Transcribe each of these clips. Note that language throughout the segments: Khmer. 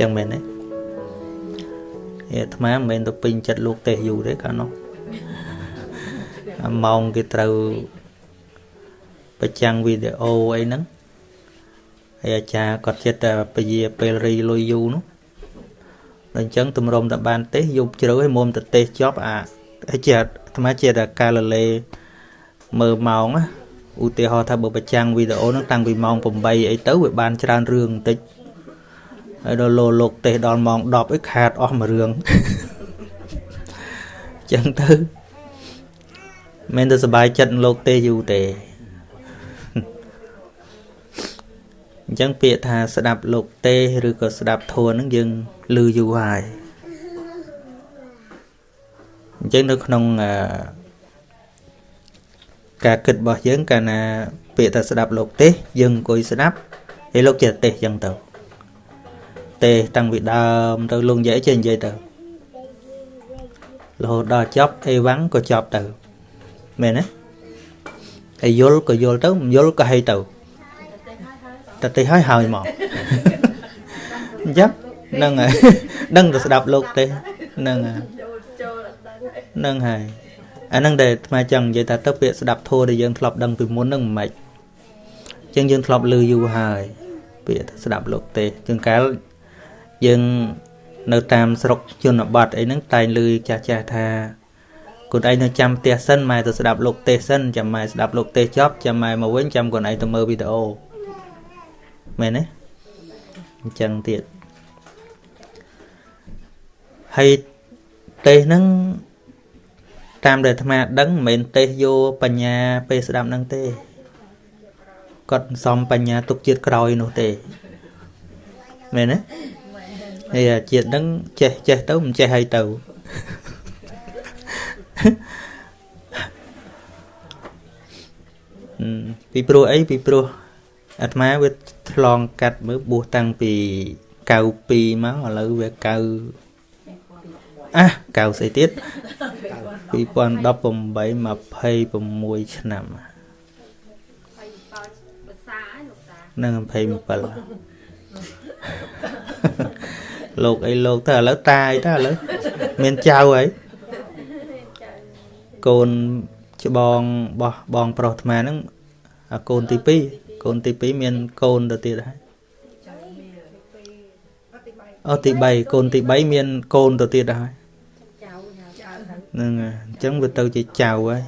ចឹងមែនទេអាត្មាមិនមែនទៅពេញចិត្តលោកទេសយូរទេកាលនោះម៉ោងគេត្រូវប្រចាំងវីដេអូអីហ្នឹងហើយអាចារ្យគាត់ចិត្តតែពជាពេលរីលុយយូរនោះដល់អញ្ចឹងទម្រាំតែបានទេសយប់ជ្រៅឲ្យមុំទៅទេសចប់អាជាអាត្មាជាតែកាលលេមើលម៉ោងណាឧទាហរណ៍ថាបើប្រចាំងវីដេអូហ្នឹងតាំងពីម៉ោង8អីទៅវាបានច្រើនរឿងបន្តិច ហើយដល់លោលោកទេសដល់ម៉ោង10អីខាតអស់មួយរឿងចឹងទៅមិនទៅសบายចិត្តលោកទេសយូរទេអញ្ចឹងពាក្យថាស្ដាប់លោកទេឬក៏ស្ដាប់ធัวហ្នឹងយើងឮយូរហើយអញ្ចឹងនៅក្នុងការគិតរបស់យើងកាលណាពាក្យថាស្ដាប់លោកទេយើងអង្គុយស្ដាប់ហើយលោកចេះទេអញ្ចឹងទៅ ទេតាំងពីដើមទៅលោកនិយាយចេះនិយាយទៅរហូតដល់ចប់អេវ៉ាំងក៏ចប់ទៅមែនទេហើយយល់ក៏យល់ទៅមិនយល់ក៏ហីទៅតតិហើយហើយមកអញ្ចឹងហ្នឹងហើយដឹងទៅស្ដាប់លោកទេហ្នឹងហើយហ្នឹងហើយអាហ្នឹងដែលអាត្មាចង់និយាយថាទៅពាក្យស្ដាប់ធัวដែលយើងធ្លាប់ដឹងពីមុនហ្នឹងមិនម៉េចអញ្ចឹងយើងធ្លាប់ឮយូរហើយពាក្យស្ដាប់លោកទេជាងកាល យើងនៅតាមស្រុកជនបទអីហ្នឹងតែងឮចាស់ចាស់ថាខ្លួនឯងនៅចាំផ្ទះសិនម៉ែទៅស្ដាប់លោកទេសសិនចាំម៉ែស្ដាប់លោកទេសចប់ចាំម៉ែមកវិញចាំខ្លួនឯងទៅមើលវីដេអូមែនទេអញ្ចឹងទៀតហើយទេសហ្នឹងតាមដែលអាត្មាដឹងមិនមែនទេសយកបញ្ញាពេលស្ដាប់ហ្នឹងទេគាត់សំបញ្ញាទុកជាតិក្រោយនោះទេមែនទេ ហើយជាតិហ្នឹងចេះចេះទៅមិនចេះហើយទៅពីព្រោះអីពីព្រោះអាត្មាវាឆ្លងកាត់មើលបួសតាំងពី92មកឥឡូវវា9អា9ស្អីទៀត2018 26ឆ្នាំនឹង27 លោកអីលោកទៅឥឡូវតាយទៅឥឡូវមានចៅហើយកូនច្បងបោះបងប្រុសអាត្មាហ្នឹងអាកូនទី2កូនទី2មានកូនទៅទៀតហើយអូទី3កូនទី3មានកូនទៅទៀតហើយហ្នឹងអញ្ចឹងវាទៅជាចៅហើយ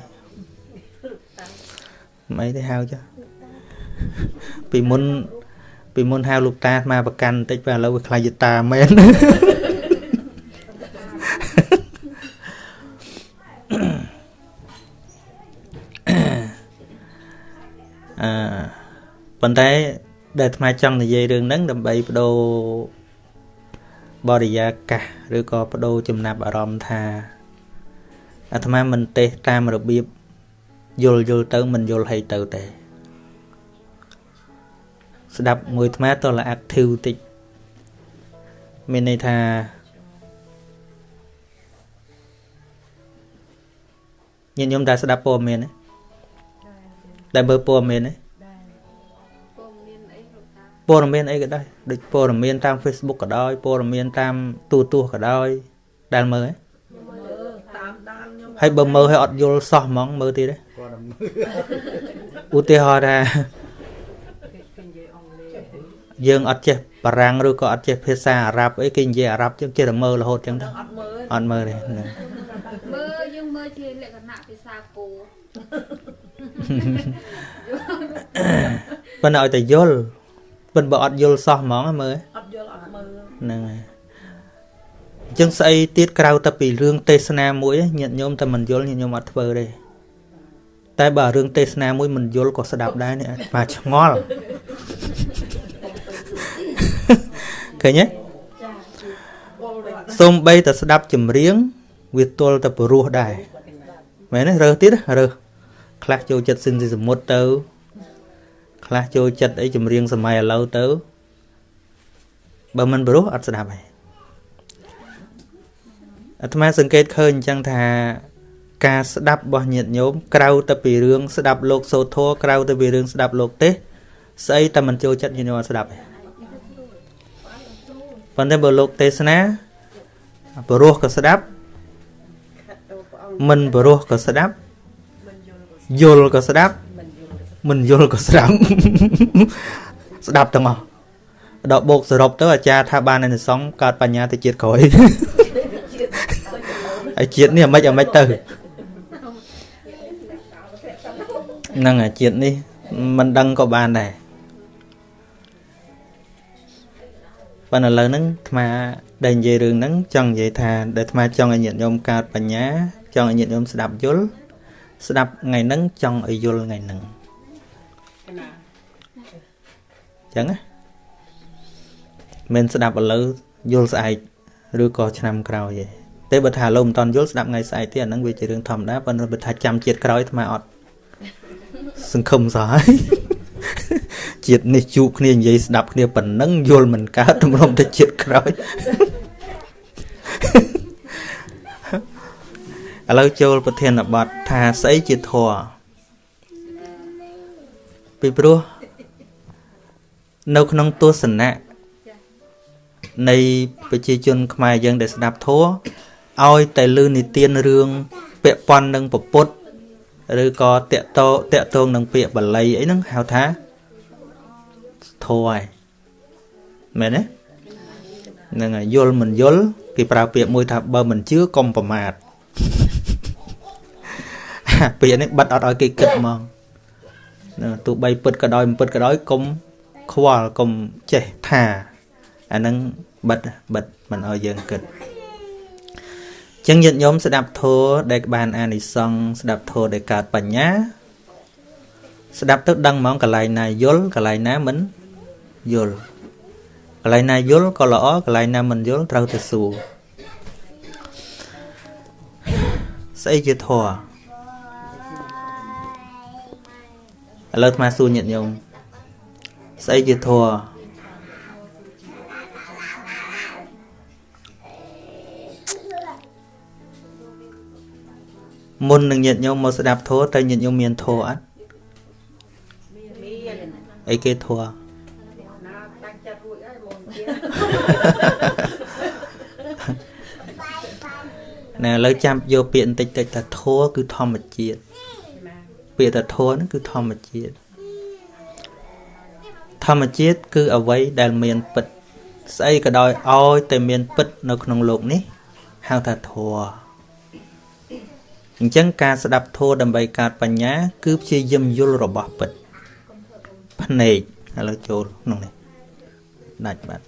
មិនអីទេហៅចុះពីមុន ពីមុនហៅលោកតាមកប្រកាន់បន្តិចពេលឥឡូវវាខ្លាចយតាមែនអឺប៉ុន្តែដែលអាត្មាចង់និយាយរឿងហ្នឹងដើម្បីបដូរបរិយាកាសឬក៏បដូរចំណាប់អារម្មណ៍ថាអាត្មាមិនទេសតាមរបៀបយល់យល់ទៅមិនយល់ឲ្យទៅទេ ស្ដាប់មួយអាត្មាតល active តិចមានន័យថាញាតិញោមដែលស្ដាប់ព័ត៌មានទេដែលមើលព័ត៌មានទេព័ត៌មានអីក៏ដោយដូចព័ត៌មានតាម Facebook ក៏ដោយព័ត៌មានតាមទូរទស្សន៍ក៏ដោយដែលមើលទេហើយបើមើលឲ្យអត់យល់សោះហ្មងមើលទៀតទេឧទាហរណ៍ថា យើងអត់ចេះបារាំងឬក៏អត់ចេះភាសាអារ៉ាប់អីគេនិយាយអារ៉ាប់ចឹងចេះតែមើលរហូតចឹងទៅអត់មើលទេមើលយើងមើលជាលក្ខណៈភាសាគោប៉ុន្តែឲ្យតែយល់ប៉ុន្តែបើអត់យល់សោះហ្មងមើលអត់យល់អត់មើលហ្នឹងហើយអញ្ចឹងស្អីទៀតក្រៅតែពីរឿងទេសនាមួយញាតិញោមតែមិនយល់ញាតិញោមអត់ធ្វើទេតែបើរឿងទេសនាមួយមិនយល់ក៏ស្ដាប់ដែរនេះអាចឆ្ងល់ ឃើញទេសូមបីតែស្ដាប់ចម្រៀងវាទល់តែព្រោះដែរមែនទេរើសទៀតរើសខ្លះចូលចិត្តសិនស៊ីសមុទ្រទៅ ខ្លះចូលចិត្តអីចម្រៀងសម័យឥឡូវទៅបើមិនព្រោះអត់ស្ដាប់ទេអាត្មាសង្កេតឃើញអញ្ចឹងថាការស្ដាប់របស់ញាតិញោមក្រៅទៅពីរឿងស្ដាប់លោកសូធរក្រៅទៅពីរឿងស្ដាប់លោកទេសស្អីតែមិនចូលចិត្តញាតិញោមអត់ស្ដាប់ទេ ប៉ុន្តែបើលោកទេសនាព្រោះក៏ស្ដាប់មិនព្រោះក៏ស្ដាប់យល់ក៏ស្ដាប់មិនយល់ក៏ស្ដាប់ស្ដាប់ទាំងអស់ដល់បូកសរុបទៅអាចារ្យថាបាននៅសង្ឃកើតបញ្ញាទៅជាតិក្រោយហើយជាតិនេះអាម៉េចអាម៉េចទៅហ្នឹងអាជាតិនេះមិនដឹងក៏បានដែរ ប៉ុន្តែឥឡូវហ្នឹងអាត្មាដែលនិយាយរឿងហ្នឹងចង់និយាយថាដែលអាត្មាចង់ឲ្យញាតិញោមកើតបញ្ញា ចង់ឲ្យញាតិញោមស្ដាប់យល់ស្ដាប់ថ្ងៃហ្នឹងចង់ឲ្យយល់ថ្ងៃហ្នឹងចឹងណាមិនស្ដាប់ឥឡូវយល់ស្អែកឬក៏ឆ្នាំក្រោយទេតែបើថាឥឡូវមិនតន់យល់ស្ដាប់ថ្ងៃស្អែកទៀតអាហ្នឹងវាជារឿងធម្មតាប៉ុន្តែបើថាចាំជាតិក្រោយអាត្មាអត់សង្ឃឹមសោះហើយ ជាតិនេះជួបគ្នានិយាយស្ដាប់គ្នាប៉ុណ្ណឹងយល់មិនកើតទម្រាំទៅជាតិក្រោយឥឡូវចូលប្រធានបទថាស្អីជាធម៌ពីព្រោះនៅក្នុងទស្សនៈនៃប្រជាជន ខ្មែរយើងដែលស្ដាប់ធម៌ឲ្យតែលឺនិទានរឿងពាក់ព័ន្ធនឹងពពុទ្ធ ឬក៏តកតតកតងនឹងពាក្យបាលីអីហ្នឹងហៅថាធម៌ហើយមែនទេហ្នឹងហើយយល់មិនយល់គេប្រើពាក្យមួយថាបើមិនជឿកុំប្រមាថពាក្យនេះបិទអត់ឲ្យគេគិតហ្មងទោះបីពិតក៏ដោយមិនពិតក៏ដោយកុំខ្វល់កុំចេះថាអាហ្នឹងបិទបិទមិនឲ្យយើងគិត ចឹងញាតិញោមស្ដាប់ធម៌ដែលបានអានិសង្សស្ដាប់ធម៌ដែលកើតបញ្ញា ស្ដាប់ទៅដឹងហ្មងកន្លែងណាយល់កន្លែងណាមិនយល់កន្លែងណាយល់ក៏ល្អកន្លែងណាមិនយល់ត្រូវទៅសួរស្អីជាធម៌ឥឡូវអាត្មាសួរញាតិញោមស្អីជាធម៌ មុននឹងញាតិញោមមកស្ដាប់ធម៌តើញាតិញោមមានធម៌អត់មានអីគេធម៌ណាតាំងចិត្តរួចហើយបងណែឥឡូវចាំយកពាក្យបន្តិចតិចថាធម៌គឺធម្មជាតិពាក្យថាធម៌ហ្នឹងគឺធម្មជាតិធម្មជាតិគឺអវ័យដែលមានពិតស្អីក៏ដោយឲ្យតែមានពិតនៅក្នុងโลกនេះហៅថាធម៌ អញ្ចឹងការស្ដាប់ធម៌ដើម្បីកើតបញ្ញា គឺព្យាយាមយល់របស់ពិតភ្នែកឥឡូវចូលក្នុងនេះដាច់បាត់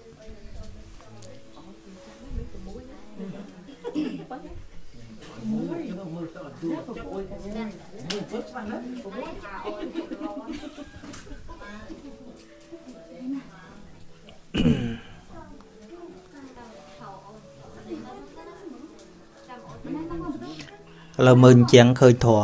ឥឡូវមើលអញ្ចឹងឃើញធัว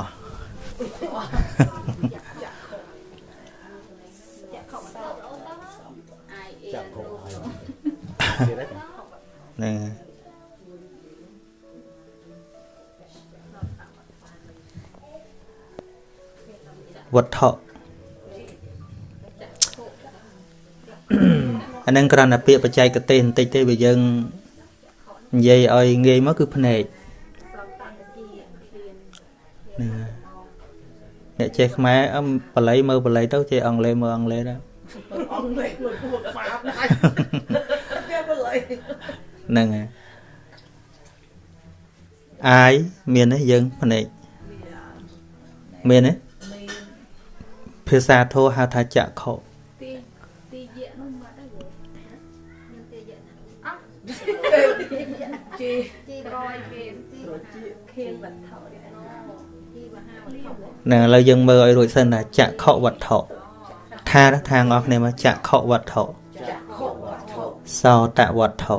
ហ្នឹងវត្ថុអានឹងគ្រាន់តែពាក្យបច្ចេកទេសបន្តិចទេបើយើងនិយាយឲ្យងាយមកគឺភ្នែក អ្នកចេះខ្មែរបល័យមើលបល័យទៅចេះអង់គ្លេសមើលអង់គ្លេសដែរអង់គ្លេសមើលពួកបាបដែរគេបល័យហ្នឹងហើយអាយមានទេយើងភ្នែកមានទេភាសាធោហៅថាចក្ខុទីទីយៈនោះមកដែរមានទីយៈអោះជី នឹងឥឡូវយើងមើលឲ្យរួចសិនថាចក្ខុវត្ថុថាថាងអស់គ្នាមកចក្ខុវត្ថុសោតវត្ថុ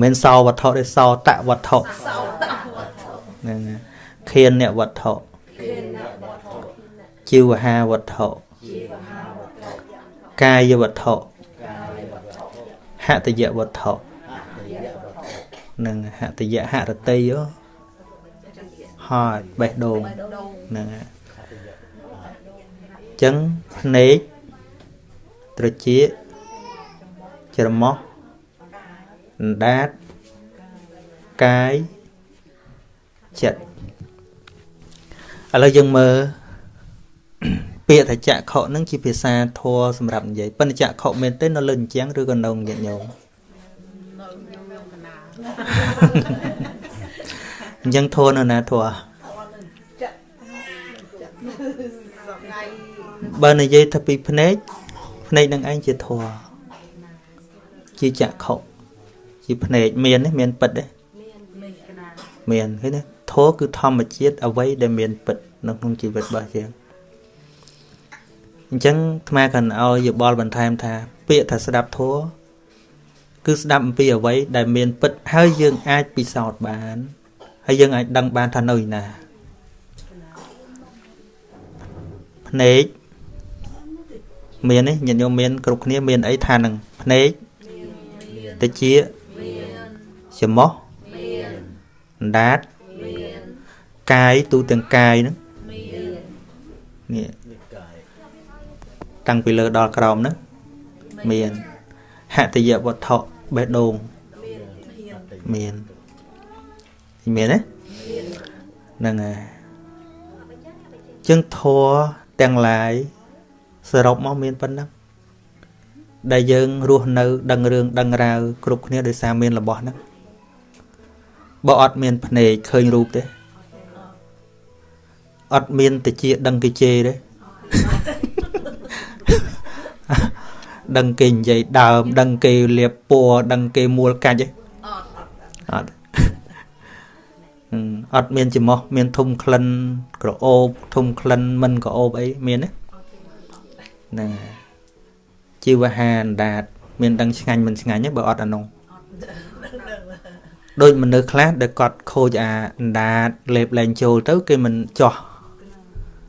មិនសោវត្ថុទេសោតវត្ថុហ្នឹងខៀនអ្នកវត្ថុជីវហាវត្ថុកាយវត្ថុហតយវត្ថុនឹងហតយហរតីយោ ហើយបេះដូងហ្នឹងហើយអញ្ចឹងភ្នែកត្រចៀកច្រមុះអណ្ដាតកាយចិត្តឥឡូវយើងមើលពាក្យថាចក្ខុហ្នឹងជាភាសាធម៌សម្រាប់និយាយប៉ុន្តែចក្ខុមែនទេនៅលើអញ្ចឹងឬក៏នៅញាតិញោម អញ្ចឹងធម៌នៅណាធម៌បើនិយាយថាពីភ្នែកភ្នែកនឹងឯងជាធម៌ជាចក្ខុជាភ្នែកមានទេមានពិតទេមានឃើញទេធម៌គឺធម្មជាតិអ្វីដែលមានពិតនៅក្នុងជីវិតរបស់យើងអញ្ចឹងអាត្មាកាន់ឲ្យយោបល់បន្ថែមថា ពាក្យថាស្ដាប់ធម៌គឺស្ដាប់អំពីអ្វីដែលមានពិតហើយយើងអាចពិសោធន៍បាន ហើយយើងអាចដឹងបានថានៅឯណាភ្នែកមានទេញាតិញោមមានគ្រប់គ្នាមានអីថានឹងភ្នែកតិចច្រមុះអណ្ដាតកាយទូទាំងកាយហ្នឹងនេះតាំងពីលើដល់ក្រោមហ្នឹងមានហតិយវត្ថុបេះដូងមាន មានទេហ្នឹងហើយចឹងធัวទាំងឡាយសរុបមកមានប៉ុណ្ណឹងដែលយើងរស់នៅ ដឹងរឿងដឹងរាវគ្រប់គ្នាដោយសារមានរបស់ហ្នឹងបើអត់មានភ្នែកឃើញរូបទេអត់មានតិចដឹងគេជេរទេដឹងគេនិយាយដើម ដឹងគេលៀបពណ៌ដឹងគេមួលកាច់ទេអត់ អត់មានច្រមុះមានធុំក្លិនក្រអូបធុំក្លិនមិនក្រអូបអីមានទេហ្នឹងជីវហាអណ្ដាត មានដឹងឆ្ងាញ់មិនឆ្ងាញ់ទេបើអត់អានោះដូចមនុស្សខ្លះដែលគាត់ខូចអាអណ្ដាតលេបលែងចូលទៅ គេមិនចោះ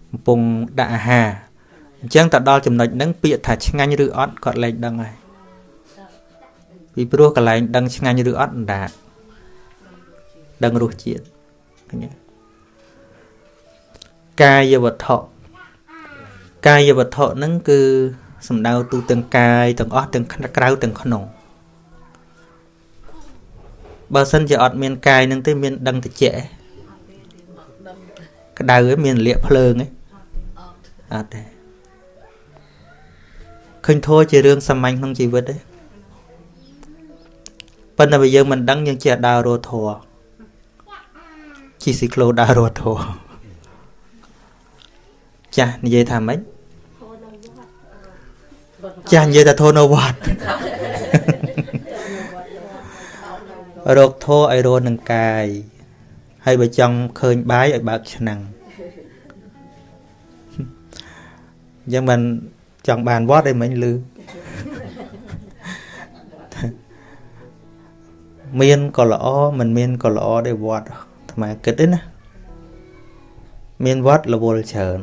កំពុងដាក់អាហារអញ្ចឹងទៅដល់ចំណុចហ្នឹងពាក្យថាឆ្ងាញ់ឬអត់គាត់លែងដឹងហើយពីព្រោះកន្លែងដឹងឆ្ងាញ់ឬអត់អណ្ដាតដឹងរសជាតិឃើញទេ កាយវត្ថុកាយវត្ថុហ្នឹងគឺសំដៅទូទាំងកាយទាំងអស់ទាំងក្រៅទាំងក្នុងបើសិនជាអត់មានកាយហ្នឹងទេមានដឹងតិចឯក្តៅឯមានលាកភ្លើងឯអត់ទេឃើញធัวជារឿងសាមញ្ញក្នុងជីវិតទេប៉ុន្តែបើយើងមិនដឹងយើងចេះដើររត់ធัว ជីស៊ីក្លូដើររត់ធัวចាស់និយាយថាម៉េចចាស់និយាយថាធូរនៅវត្តរកធោឲ្យរស់នឹងកាយហើយបើចង់ឃើញបាយឲ្យបើកឆ្នាំងអញ្ចឹងមិនចង់បានវត្តអីមិញលឺមានក៏ល្អមិនមានក៏ល្អដែរវត្ត អាត្មាគិតទេណាមានវត្តរវល់ច្រើន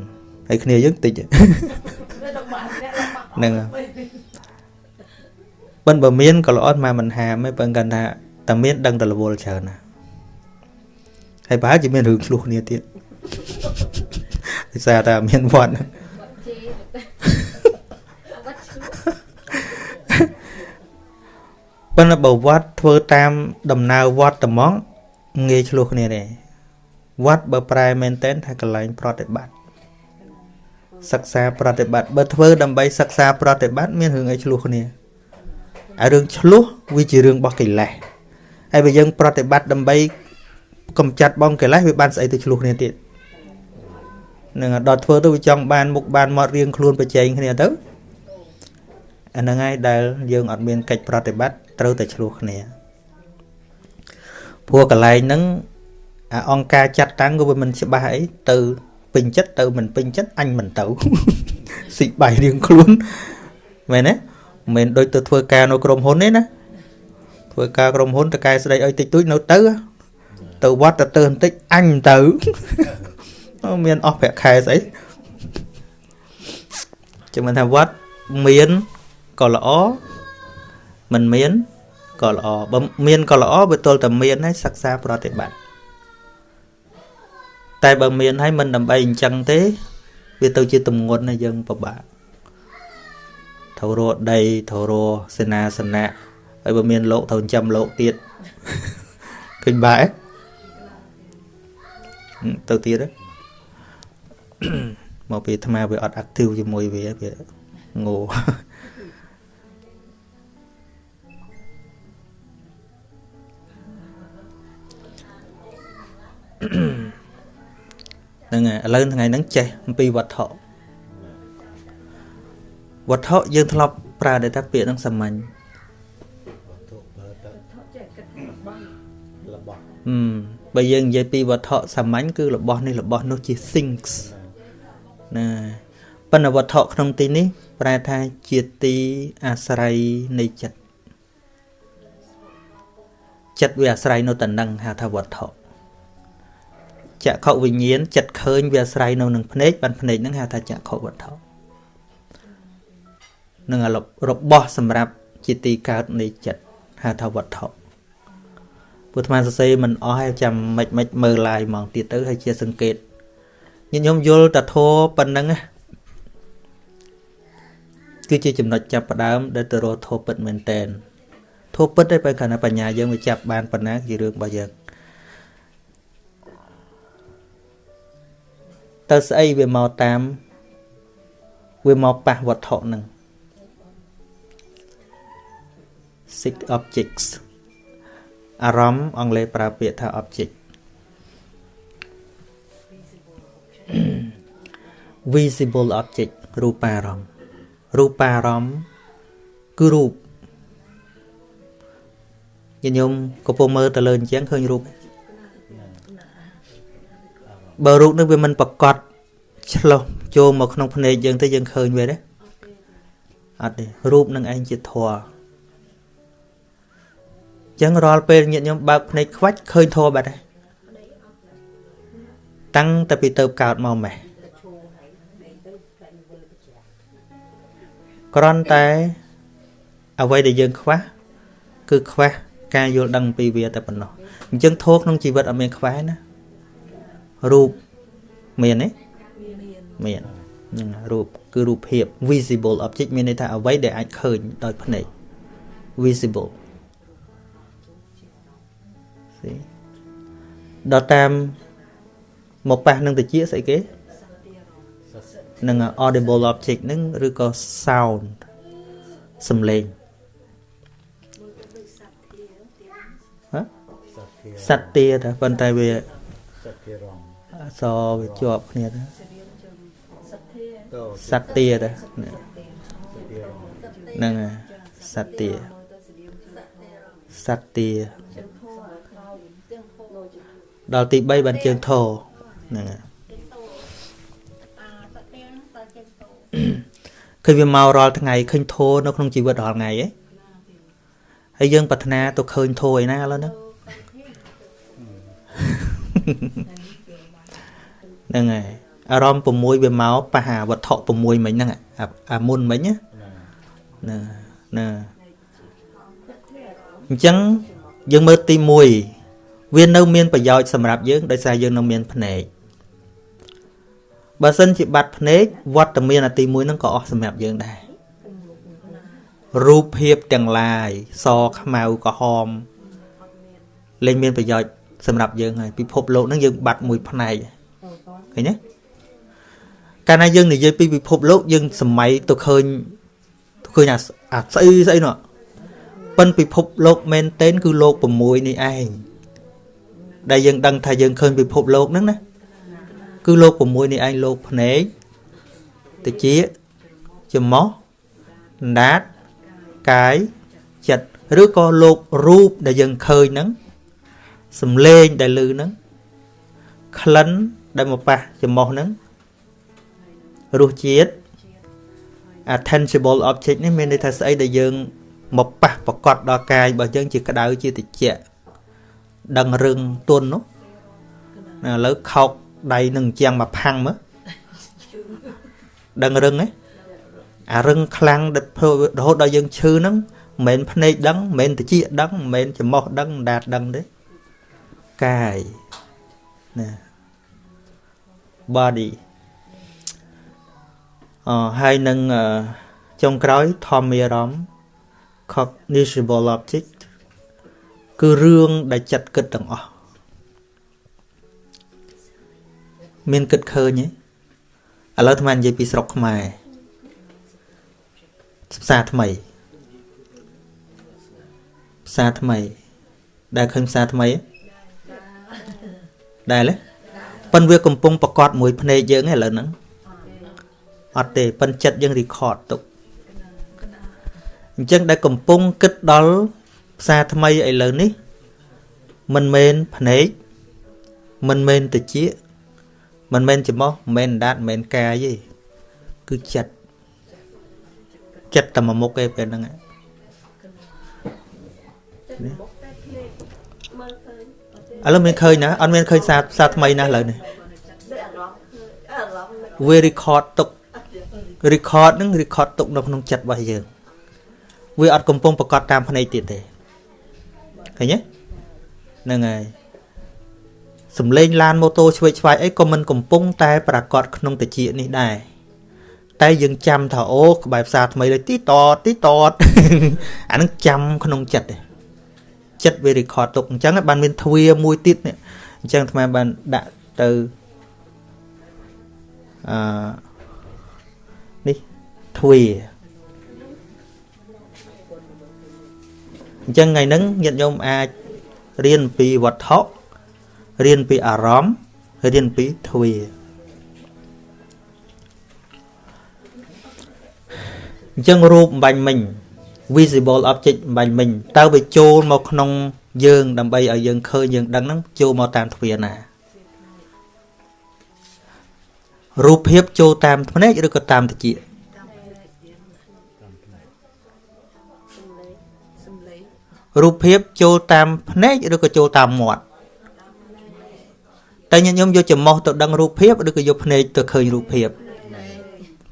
ហើយគ្នាយើងតិចហ្នឹងបិណ្ឌបើមានក៏ល្អមកមិនហាមទេបើគាត់ថាតែមានដឹងតែរវល់ច្រើនណាហើយប្រហែលជាមានរឿងឆ្លោះគ្នាទៀតដោយសារតែមានវត្តប៉ុន្តែបើវត្តធ្វើតាមដំណើរវត្តត្មង ងាយឆ្លោះគ្នាទេវត្តបើប្រែមែនតែនថាកន្លែងប្រតិបត្តិសិក្សាប្រតិបត្តិបើធ្វើដើម្បីសិក្សាប្រតិបត្តិមានរឿងអីឆ្លោះគ្នាហើយរឿងឆ្លោះវាជារឿងរបស់កិលេសហើយបើយើងប្រតិបត្តិដើម្បីកំចាត់បងកិលេសវាបានស្អីទៅឆ្លោះគ្នាទៀតនឹងដល់ធ្វើទៅវាចង់បានមុខបានមាត់រៀងខ្លួនប្រជែងគ្នាទៅអាហ្នឹងហើយដែលយើងអត់មានកិច្ចប្រតិបត្តិត្រូវតែឆ្លោះគ្នា ព្រោះកន្លែងហ្នឹងអាអង្គការចាត់តាំងក៏វាមិនច្បាស់អីទៅពេញចិត្តទៅមិនពេញចិត្តអញមិនទៅស៊ីបាយរៀងខ្លួនមែនទេមិនមែនដូចទៅធ្វើការនៅក្រុមហ៊ុនទេណាធ្វើការក្រុមហ៊ុនតកែស្ដីឲ្យតិចតួចនៅទៅទៅវត្តទៅទៅបន្តិចអញទៅមានអស់ប្រាក់ខែស្អីចាំមិនថាវត្តមានក៏ល្អមិនមាន ក៏ល្អបើមានក៏ល្អបើទល់តែមានហើយសិក្សាប្រតិបត្តិតែបើមានហើយមិនដើម្បីអញ្ចឹងទេ វាទៅជាទំងន់ឲ្យយើងពិបាកត្រូវរកដីត្រូវរកសេនាសនៈហើយបើមានលោកត្រូវចាំលោកទៀតឃើញបែទៅទៀតមកពីអាត្មាវាអត់ active ជាមួយវាវាងោ ហ្នឹងហើយឥឡូវថ្ងៃហ្នឹងចេះអំពីវត្ថុវត្ថុយើងធ្លាប់ប្រើតែពាក្យហ្នឹងសាមញ្ញរបស់ហឹមបើយើងនិយាយពីវត្ថុសាមញ្ញគឺរបស់នេះរបស់នោះជា things ណាប៉ុន្តែវត្ថុក្នុងទីនេះ ប្រែថាជាទីអាស្រ័យនៃចិត្តចិត្តវាអាស្រ័យនៅតំណឹងហៅថាវត្ថុ ចក្ខុវិញ្ញាណចិត្តឃើញវាអាស្រ័យនៅនឹងភ្នែកបានភ្នែកហ្នឹងហៅថាចក្ខុវត្ថុនឹងរបស់សម្រាប់ជាទីកើតនៃចិត្តហៅថាវត្ថុពុទ្ធមាសរសេរមិនអស់ហើយចាំមិនមិនមើលឡាយហ្មងទៀតទៅហើយជាសង្កេតញាតិញោមយល់តធោប៉ុណ្ណឹងគឺជាចំណុចចាប់ផ្ដើមដែលទៅរកធោពិតមែនតែនធោពិតតែបើកាលណាបញ្ញាយើងវាចាប់បានប៉ុណ្ណាជារឿងរបស់យើង ទៅស្អីវាមកតាមវាមកប៉ះវត្ថុហ្នឹង six objects អារម្មណ៍អង់គ្លេសប្រើពាក្យថា object visible object រូបារម្មណ៍រូបារម្មណ៍គឺរូបញញោមកំពុងមើលទៅលើអញ្ចឹងឃើញរូប បើរូបនឹងវាមិនប្រកបឆ្លោះចូលមកក្នុងភ្នែកយើងទៅយើងឃើញវាទេអត់ទេរូបនឹងឯងជាធម៌ចឹងរាល់ពេលញាតិញោមបើកភ្នែកខ្វាច់ឃើញធម៌បាត់ហើយតាំងតែពីទៅកើតមកម៉េះគ្រាន់តែអ្វីដែលយើងខ្វះគឺខ្វះការយល់ដឹងពីវាតែប៉ុណ្ណោះអញ្ចឹងធម៌ក្នុងជីវិតអត់មានខ្វះណា រូបមានទេមានហ្នឹងរូបគឺរូបភាព visible object មានន័យថាអ្វីដែលអាចឃើញដោយភ្នែក visible ដល់តាមមកប៉ះនឹងតិចស្អីគេនឹង audible object ហ្នឹងឬក៏ sound សំឡេងហ៎សត្វទាតែប៉ុន្តែវាសត្វទារង អសវាជាប់គ្នាទៅសត្វទាទៅហ្នឹងសត្វទាសត្វទាដល់ទី3បានជើងធោហ្នឹងហើយឃើញវាមករាល់ថ្ងៃឃើញធោនៅក្នុងជីវិតរាល់ថ្ងៃឯងហើយយើងប្រាថ្នាទៅឃើញធោឯណាឥឡូវហ្នឹង ហ្នឹងហើយអារម្មណ៍6វាមកប៉ះអាវត្ថុ6មិញហ្នឹងអាមុនមិញណាណាណាអញ្ចឹងយើងមើលទី1វានៅមានប្រយោជន៍សម្រាប់យើងដោយសារយើងនៅមានភ្នែកបើសិនជាបាត់ភ្នែកវត្តមានអាទី1ហ្នឹងក៏អស់សម្រាប់យើងដែររូបភាពទាំងឡាយសខ្មៅក្រហមលែងមានប្រយោជន៍សម្រាប់យើងហើយពិភពលោកហ្នឹងយើងបាត់មួយផ្នែក ឃើញទេកាលណាយើងនិយាយពីពិភពលោកយើងសម័យទៅឃើញទៅឃើញអាស្អីស្អីនោះប៉ិនពិភពលោកមែនតេនគឺលោក6នេះឯងដែលយើងដឹងថាយើងឃើញពិភពលោកហ្នឹងណាគឺលោក6នេះឯងលោកភ្នែកតិចច្មោះដាតកាយចិត្តឬក៏លោករូបដែលយើងឃើញហ្នឹងសំឡេងដែលឮហ្នឹងក្លិន ដែលមកប៉ះច្មោះហ្នឹងរសជាតិ attentional object នេះមានន័យថាស្អីដែលយើងមកប៉ះប្រកបដល់កាយរបស់យើងជាក្តៅជាតិចដឹងរឿងទុននោះឥឡូវខោកដៃនឹងជាងមកផាំងមើលដឹងរឹងហ៎អារឹងខ្លាំងដែលធ្វើរហូតដល់យើងឈឺហ្នឹងមិនមែនភ្នែកដឹងមិនមែនតិចដឹងមិនមែនច្រមុះដឹងដាតដឹងទេកាយណា body អហើយនឹងចុងក្រោយធម្មារម្មណ៍ cognizable object គឺរឿងដែលចិត្តគិតទាំងអស់មានគិតឃើញទេឥឡូវអាត្មានិយាយពីស្រុកខ្មែរផ្សារថ្មីផ្សារថ្មី ដែលឃើញផ្សារថ្មីដែលទេ ប៉ិនវាកំពុងប្រកាសមួយភ្នែកយើងឥឡូវហ្នឹងអត់ទេប៉ិនចិត្តយើង record ទុកអញ្ចឹងដែលកំពុងគិតដល់ផ្សារថ្មីឥឡូវនេះមិនមែនភ្នែកមិនមែនតិចមិនមែនច្រមុះមិនមែនដាតមិនមែនកាយទេគឺចិត្តចិត្តតែមួយមុខឯងពេលហ្នឹង ឥឡូវមានឃើញណាអត់មានឃើញសារសារថ្មីណាឥឡូវនេះវា record ទុក record ហ្នឹង record ទុកនៅក្នុងចិត្តរបស់យើងវាអត់កំពុងប្រកាសតាមភ្នែកទៀតទេឃើញទេហ្នឹងហើយសំលេងឡានម៉ូតូឆ្វេងឆ្វាយអីក៏មិនកំពុងតែប្រកាសក្នុងតិចនេះដែរតែយើងចាំថាអូក្បែរផ្សារថ្មីលេទីតទីតអានឹងចាំក្នុងចិត្តទេ ចិត្តវា record ទុកអញ្ចឹងបានមានទ្វាមួយទៀតនេះអញ្ចឹងអាត្មាបានដាក់ទៅអឺនេះទ្វាអញ្ចឹងថ្ងៃហ្នឹងញាតិញោមអាចរៀនពីវត្ថុរៀនពីអារម្មណ៍រៀនពីទ្វាអញ្ចឹងរូបបាញ់មិញ visible object បាញ់មិញតើវាចូលមកក្នុងយើងដើម្បីឲ្យយើងឃើញយើងដឹងហ្នឹងចូលមកតាមទ្វារណារូបភាពចូលតាមភ្នែកឬក៏តាមតិចរូបភាពចូលតាមភ្នែកឬក៏ចូលតាមមាត់តែញាតិញោមយកចំមោះទៅដឹងរូបភាពឬក៏យកភ្នែកទៅឃើញរូបភាព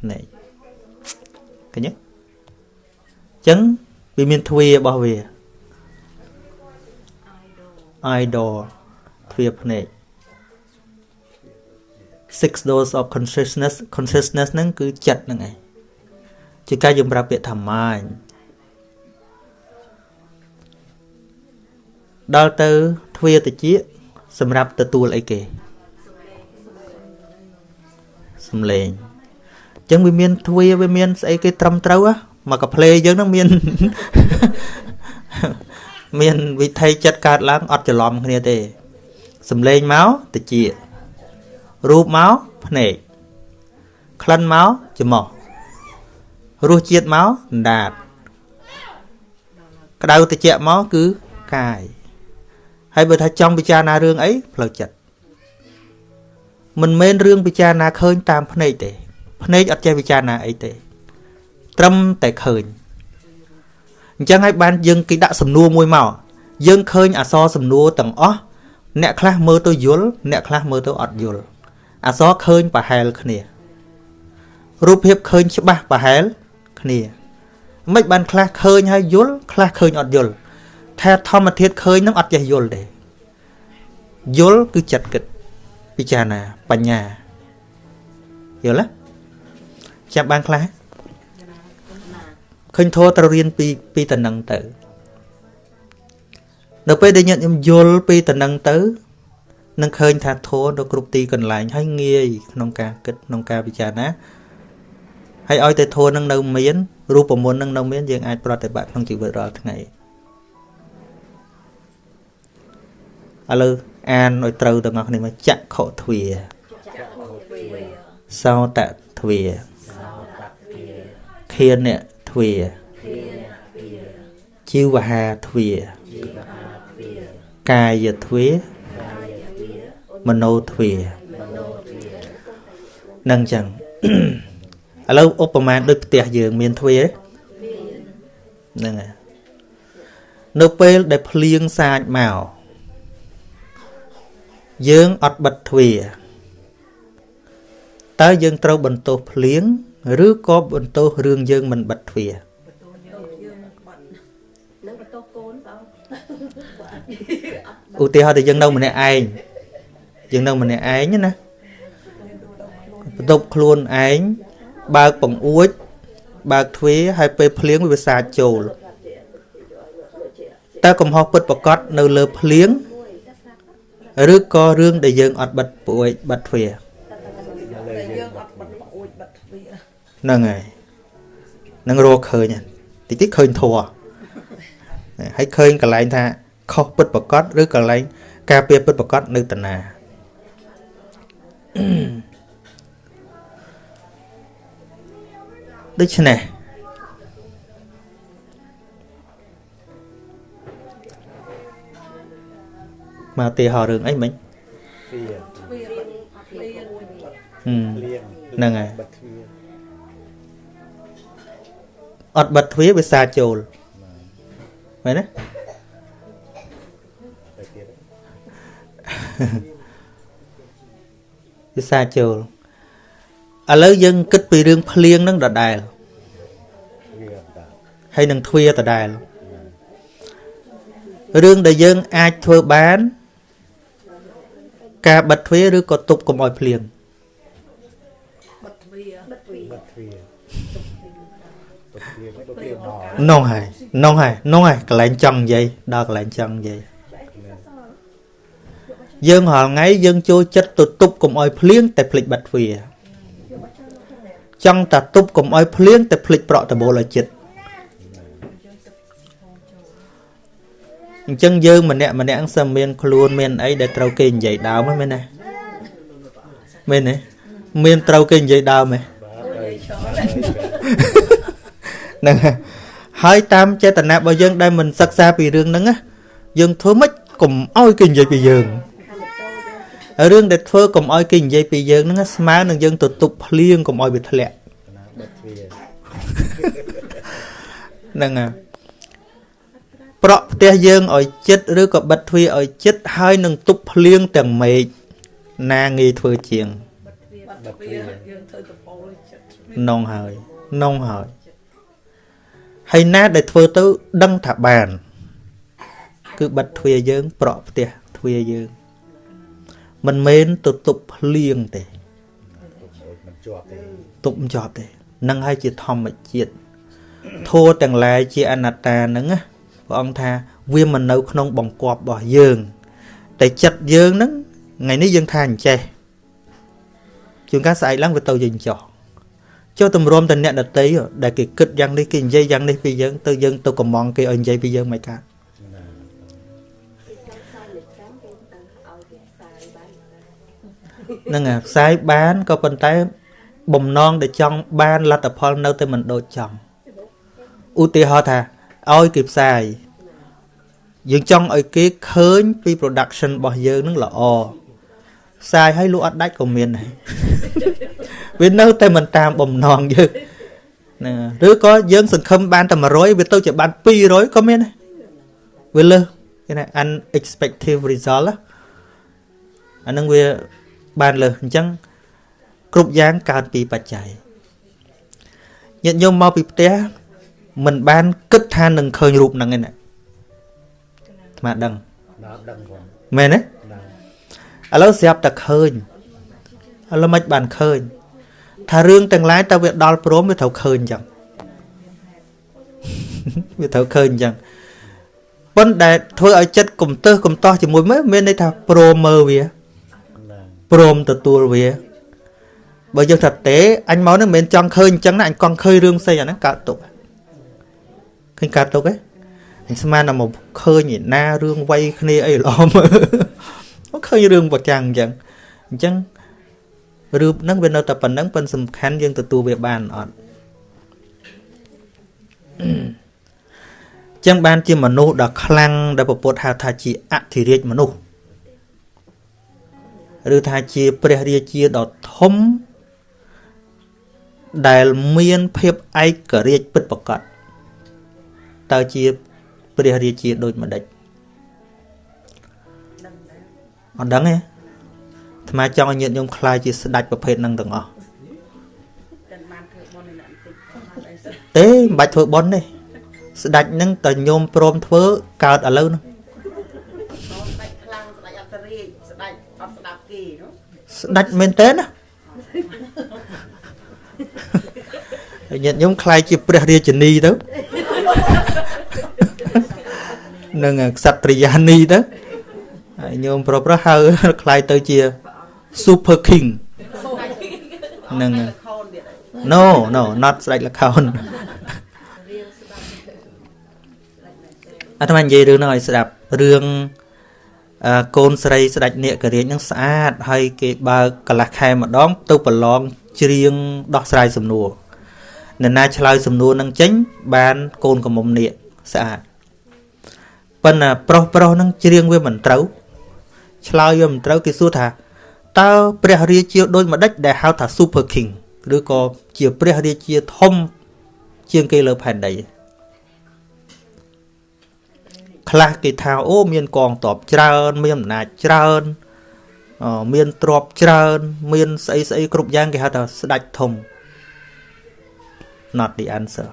ភ្នែកឃើញទេ ចឹងវាមានទ្វារបស់វា idol ទ្វាភ្នែក six doors of consciousness consciousness ហ្នឹងគឺចិត្តហ្នឹងឯងជាការយើងប្រាប់ពាក្យថា mind ដល់ទៅទ្វាតិចសម្រាប់ទទួលអីគេសំឡេងអញ្ចឹងវាមានទ្វាវាមានស្អីគេត្រឹមត្រូវ មកកាផ្លេយើងនឹងមានមានវិធីចិត្តកើតឡើងអត់ច្រឡំគ្នាទេសំឡេងមកតិចរូបមកភ្នែកក្លិនមកច្រមុះរសជាតិមកដាតក្តៅតិចមកគឺកាយហើយបើថាចង់ពិចារណារឿងអីផ្លូវចិត្តមិនមែនរឿងពិចារណាឃើញតាមភ្នែកទេភ្នែកអត់ចេះពិចារណាអីទេ ត្រឹមតែឃើញអញ្ចឹងហើយបានយើងគេដាក់សំណួរមួយមកយើងឃើញអសរសំណួរទាំងអស់អ្នកខ្លះមើលទៅយល់អ្នកខ្លះមើលទៅអត់យល់អសរឃើញប្រហែលគ្នារូបភាពឃើញច្បាស់ប្រហែលគ្នាមិនបានខ្លះឃើញហើយយល់ខ្លះឃើញអត់យល់ថាធម្មធាតុឃើញនឹងអត់ចេះយល់ទេយល់គឺចិត្តគិតពិចារណាបញ្ញាយល់ទេចាប់បានខ្លះ ឃើញធម៌ត្រូវរៀនពីពីតំណឹងទៅនៅពេលដែលញាតិខ្ញុំយល់ពីតំណឹងទៅនឹងឃើញថាធម៌នៅគ្រប់ទីកន្លែងហើយងាយក្នុងការគិតក្នុងការពិចារណាហើយឲ្យតែធម៌នឹងនៅមានរូបមន្តនឹងនៅមានយើងអាចប្រតិបត្តិក្នុងជីវិតរាល់ថ្ងៃឥឡូវអានឲ្យត្រូវទាំងអស់គ្នាមកចក្ខុទ្វាសោតទ្វាខៀន ទ្វាជីវហាទ្វាកាយទ្វាមโนទ្វានឹងចឹងឥឡូវឧបមាដូចផ្ទះយើងមានទ្វាហ្នឹងហើយនៅពេលដែលភ្លៀងសាចមកយើងអត់បិទទ្វារតើយើងត្រូវបន្ទោសភ្លៀង ឬក៏បន្ទោសរឿងយើងមិនបិទទ្វារឧទាហរណ៍តែយើងនៅម្នាក់ឯងយើងនៅម្នាក់ឯងណាបន្ទប់ខ្លួនឯងបើកបង្អួចបើកទ្វារហើយពេលភ្លៀងវាសាចចូលតើកំហុសពិតប្រកបនៅលើភ្លៀងឬក៏រឿងដែលយើងអត់បិទពួយបិទទ្វារ តែយើងអត់បិទអួចបិទទ្វារ ហ្នឹងហើយនឹងរកឃើញហ្នឹងតិចតិចឃើញធัวហើយឃើញកន្លែងថាខុសពិតប្រកបឬកន្លែង ការពារពិតប្រកបនៅតាណាដូច្នេះមកទីហោរឿងអីមិញទ្វារទ្វារបិទទ្វារអួចបិទហឹមលៀងហ្នឹងហើយ អត់បិទទ្វារវាសារចូលមែនទេតែទៀតវាសារចូលឥឡូវយើងគិតពីរឿងភ្លៀងហ្នឹងដដែលទ្វារតាហើយនឹងទ្វារដដែលរឿងដែលយើងអាចធ្វើបាន ការបិទទ្វារឬក៏ទប់កុំឲ្យភ្លៀង វារទុកទ្វារមកនោះហើយនោះហើយនោះហើយកន្លែងចង់និយាយដល់កន្លែងចង់និយាយយើងរាល់ថ្ងៃយើងចូលចិត្តទៅទប់កុំឲ្យភ្លៀងតែភ្លេចបិទទ្វារចង់តែទប់កុំឲ្យភ្លៀងតែភ្លេចប្រក់ដបូលឲ្យចិត្តអញ្ចឹងយើងម្នាក់ម្នាក់សឹមមានខ្លួនមានអីដែលត្រូវគេនិយាយដើមហ្នឹងមែនទេមែនទេមានត្រូវគេនិយាយដើមទេបាទហើយហ្នឹងហើយ ហើយតាមចេតនារបស់យើងដែលមិនសិក្សាពីរឿងហ្នឹងណាយើងធ្វើម៉េចកុំឲ្យគេនិយាយពីយើងរឿងដែលធ្វើកុំឲ្យគេនិយាយពីយើងហ្នឹងណាស្មើនឹងយើងទៅទប់ភ្លៀងកុំឲ្យវាធ្លាក់ណាបិទទ្វារហ្នឹងហើយប្រក់ផ្ទះយើងឲ្យចិត្តឬក៏បិទទ្វារឲ្យចិត្តហើយនឹងទប់ភ្លៀងទាំងមេឃណាងាយធ្វើជាងបិទទ្វារយើងធ្វើតពោលចិត្តនងហើយនងហើយ ហើយណាដែលធ្វើទៅដឹងថាបាន គឺបិទទ្វារយើង ប្រក់ផ្ទះទ្វារយើង មិនមែនទៅទប់ភ្លៀងទេមិនជាប់ទេទប់មិនជាប់ទេនឹងហើយជាធម្មជាតិធัวទាំងឡាយជាអនត្តាហ្នឹងណាព្រះអង្គថាវាមិននៅក្នុងបង្គាប់របស់យើង តែចិត្តយើងហ្នឹងថ្ងៃនេះយើងថាអញ្ចេះជួនកាលស្អែកឡើងវាទៅយើងចោះ ចុះតម្រាំតែអ្នកដតីដែលគេគិតយ៉ាងនេះគេនិយាយយ៉ាងនេះពីយើងទៅយើងទៅកំងគេឲ្យនិយាយពីយើងមិនកើតណាហ្នឹងហើយផ្សាយបានក៏ប៉ុន្តែ បំណងដែលចង់បានលទ្ធផលនៅតែមិនដូចចង់ឧទាហរណ៍ថាឲ្យគេផ្សាយយើងចង់ឲ្យគេឃើញពី production របស់យើងនឹងល្អផ្សាយឲ្យលក់អត់ដាច់ក៏មានដែរ វានៅតែមិនតាមបំណងយើងហ្នឹងហើយឬក៏យើងសង្ឃឹមបានតែ100វាទៅជាបាន200ក៏មានដែរវាលើសគេថា unexpected result ណាអាហ្នឹងវាបានលើសអញ្ចឹងគ្រប់យ៉ាងកើតពីបច្ច័យញាតិញោមមកពីផ្ទះមិនបានគិតថានឹងឃើញរូបហ្នឹងឯណាអាត្មាដឹងណាដឹងផងមែនទេណាឥឡូវស្រាប់តែឃើញឥឡូវមិនបានឃើញ ថារឿងទាំងឡាយតើវាដល់ព្រមវាត្រូវឃើញអញ្ចឹងវាត្រូវឃើញអញ្ចឹងប៉ុន្តែធ្វើឲ្យចិត្តកំទើសកំតោះជាមួយមើលមានន័យថាព្រមមើលវាណាព្រមទទួលវាបើយើងថាទេអញមកនឹងមិនមែនចង់ឃើញអញ្ចឹងណាអញកង់ឃើញរឿងផ្សេងអាហ្នឹងកើតទុកឃើញកើតទុកទេអញស្មានតែមកឃើញឯណារឿងវ័យគ្នាអីល្អមើលមកឃើញរឿងប្រចាំងអញ្ចឹងអញ្ចឹង រឿងហ្នឹងវានៅតែប៉ុណ្្នឹងប៉ុន្តែសំខាន់យើងទទួលវាបានអត់អញ្ចឹងបានជាមនុស្សដ៏ខ្លាំងដែលពពុទ្ធហៅថាជាអធិរាជមនុស្សឬថាជាព្រះរាជាដ៏ធំដែលមានភាពឯករាជ្យពិតប្រាកដតើជាព្រះរាជាដូចម្ដេចអត់ដឹងទេ អាត្មាចង់ឲ្យញាតិញោមខ្លាយជាស្ដេចប្រភេទហ្នឹងទាំងអស់តែបានធ្វើបុណ្យនេះបន្តិចបានអីសិនទេមិនបាច់ធ្វើបន់ទេស្ដេចហ្នឹងតើញោមព្រមធ្វើកើតឥឡូវហ្នឹងស្ដេចខ្លាំងស្ដេចអត្តរាជស្ដេចអត់ស្ដាប់គេនោះស្ដេចមែនតើណាហើយញាតិញោមខ្លាយជាព្រះរាជនីទៅនឹងក្សត្រិយានីទៅហើយញោមប្រុសប្រុសហៅខ្លាយទៅជា super king នឹងខូនទៀតហើយ no no not ស្ដេចលខោនអាត្មានិយាយរឿងហ្នឹងឲ្យស្ដាប់រឿងអឺកូនស្រីស្ដេចនាគរាជហ្នឹងស្អាតហើយគេបើកកន្លះខែម្ដង ទៅប្រឡងច្រៀងដោះស្រាយសំណួរនរណាឆ្លើយសំណួរហ្នឹងចេញ បានកូនកំមុំនាគស្អាតប៉ុន្តែប្រុសប្រុសហ្នឹងច្រៀងវាមិនត្រូវឆ្លើយវាមិនត្រូវគេសួរថា តើព្រះរាជាដូចម្ដេចដែលហៅថា Super King ឬក៏ជាព្រះរាជាធំជាងគេលើផែនដីខ្លះគេថាអូមានកងទ័ពច្រើន មានអំណាចច្រើនអមានទ្រព្យច្រើន មានស្អីស្អីគ្រប់យ៉ាងគេហៅថាស្ដេចធំ not the answer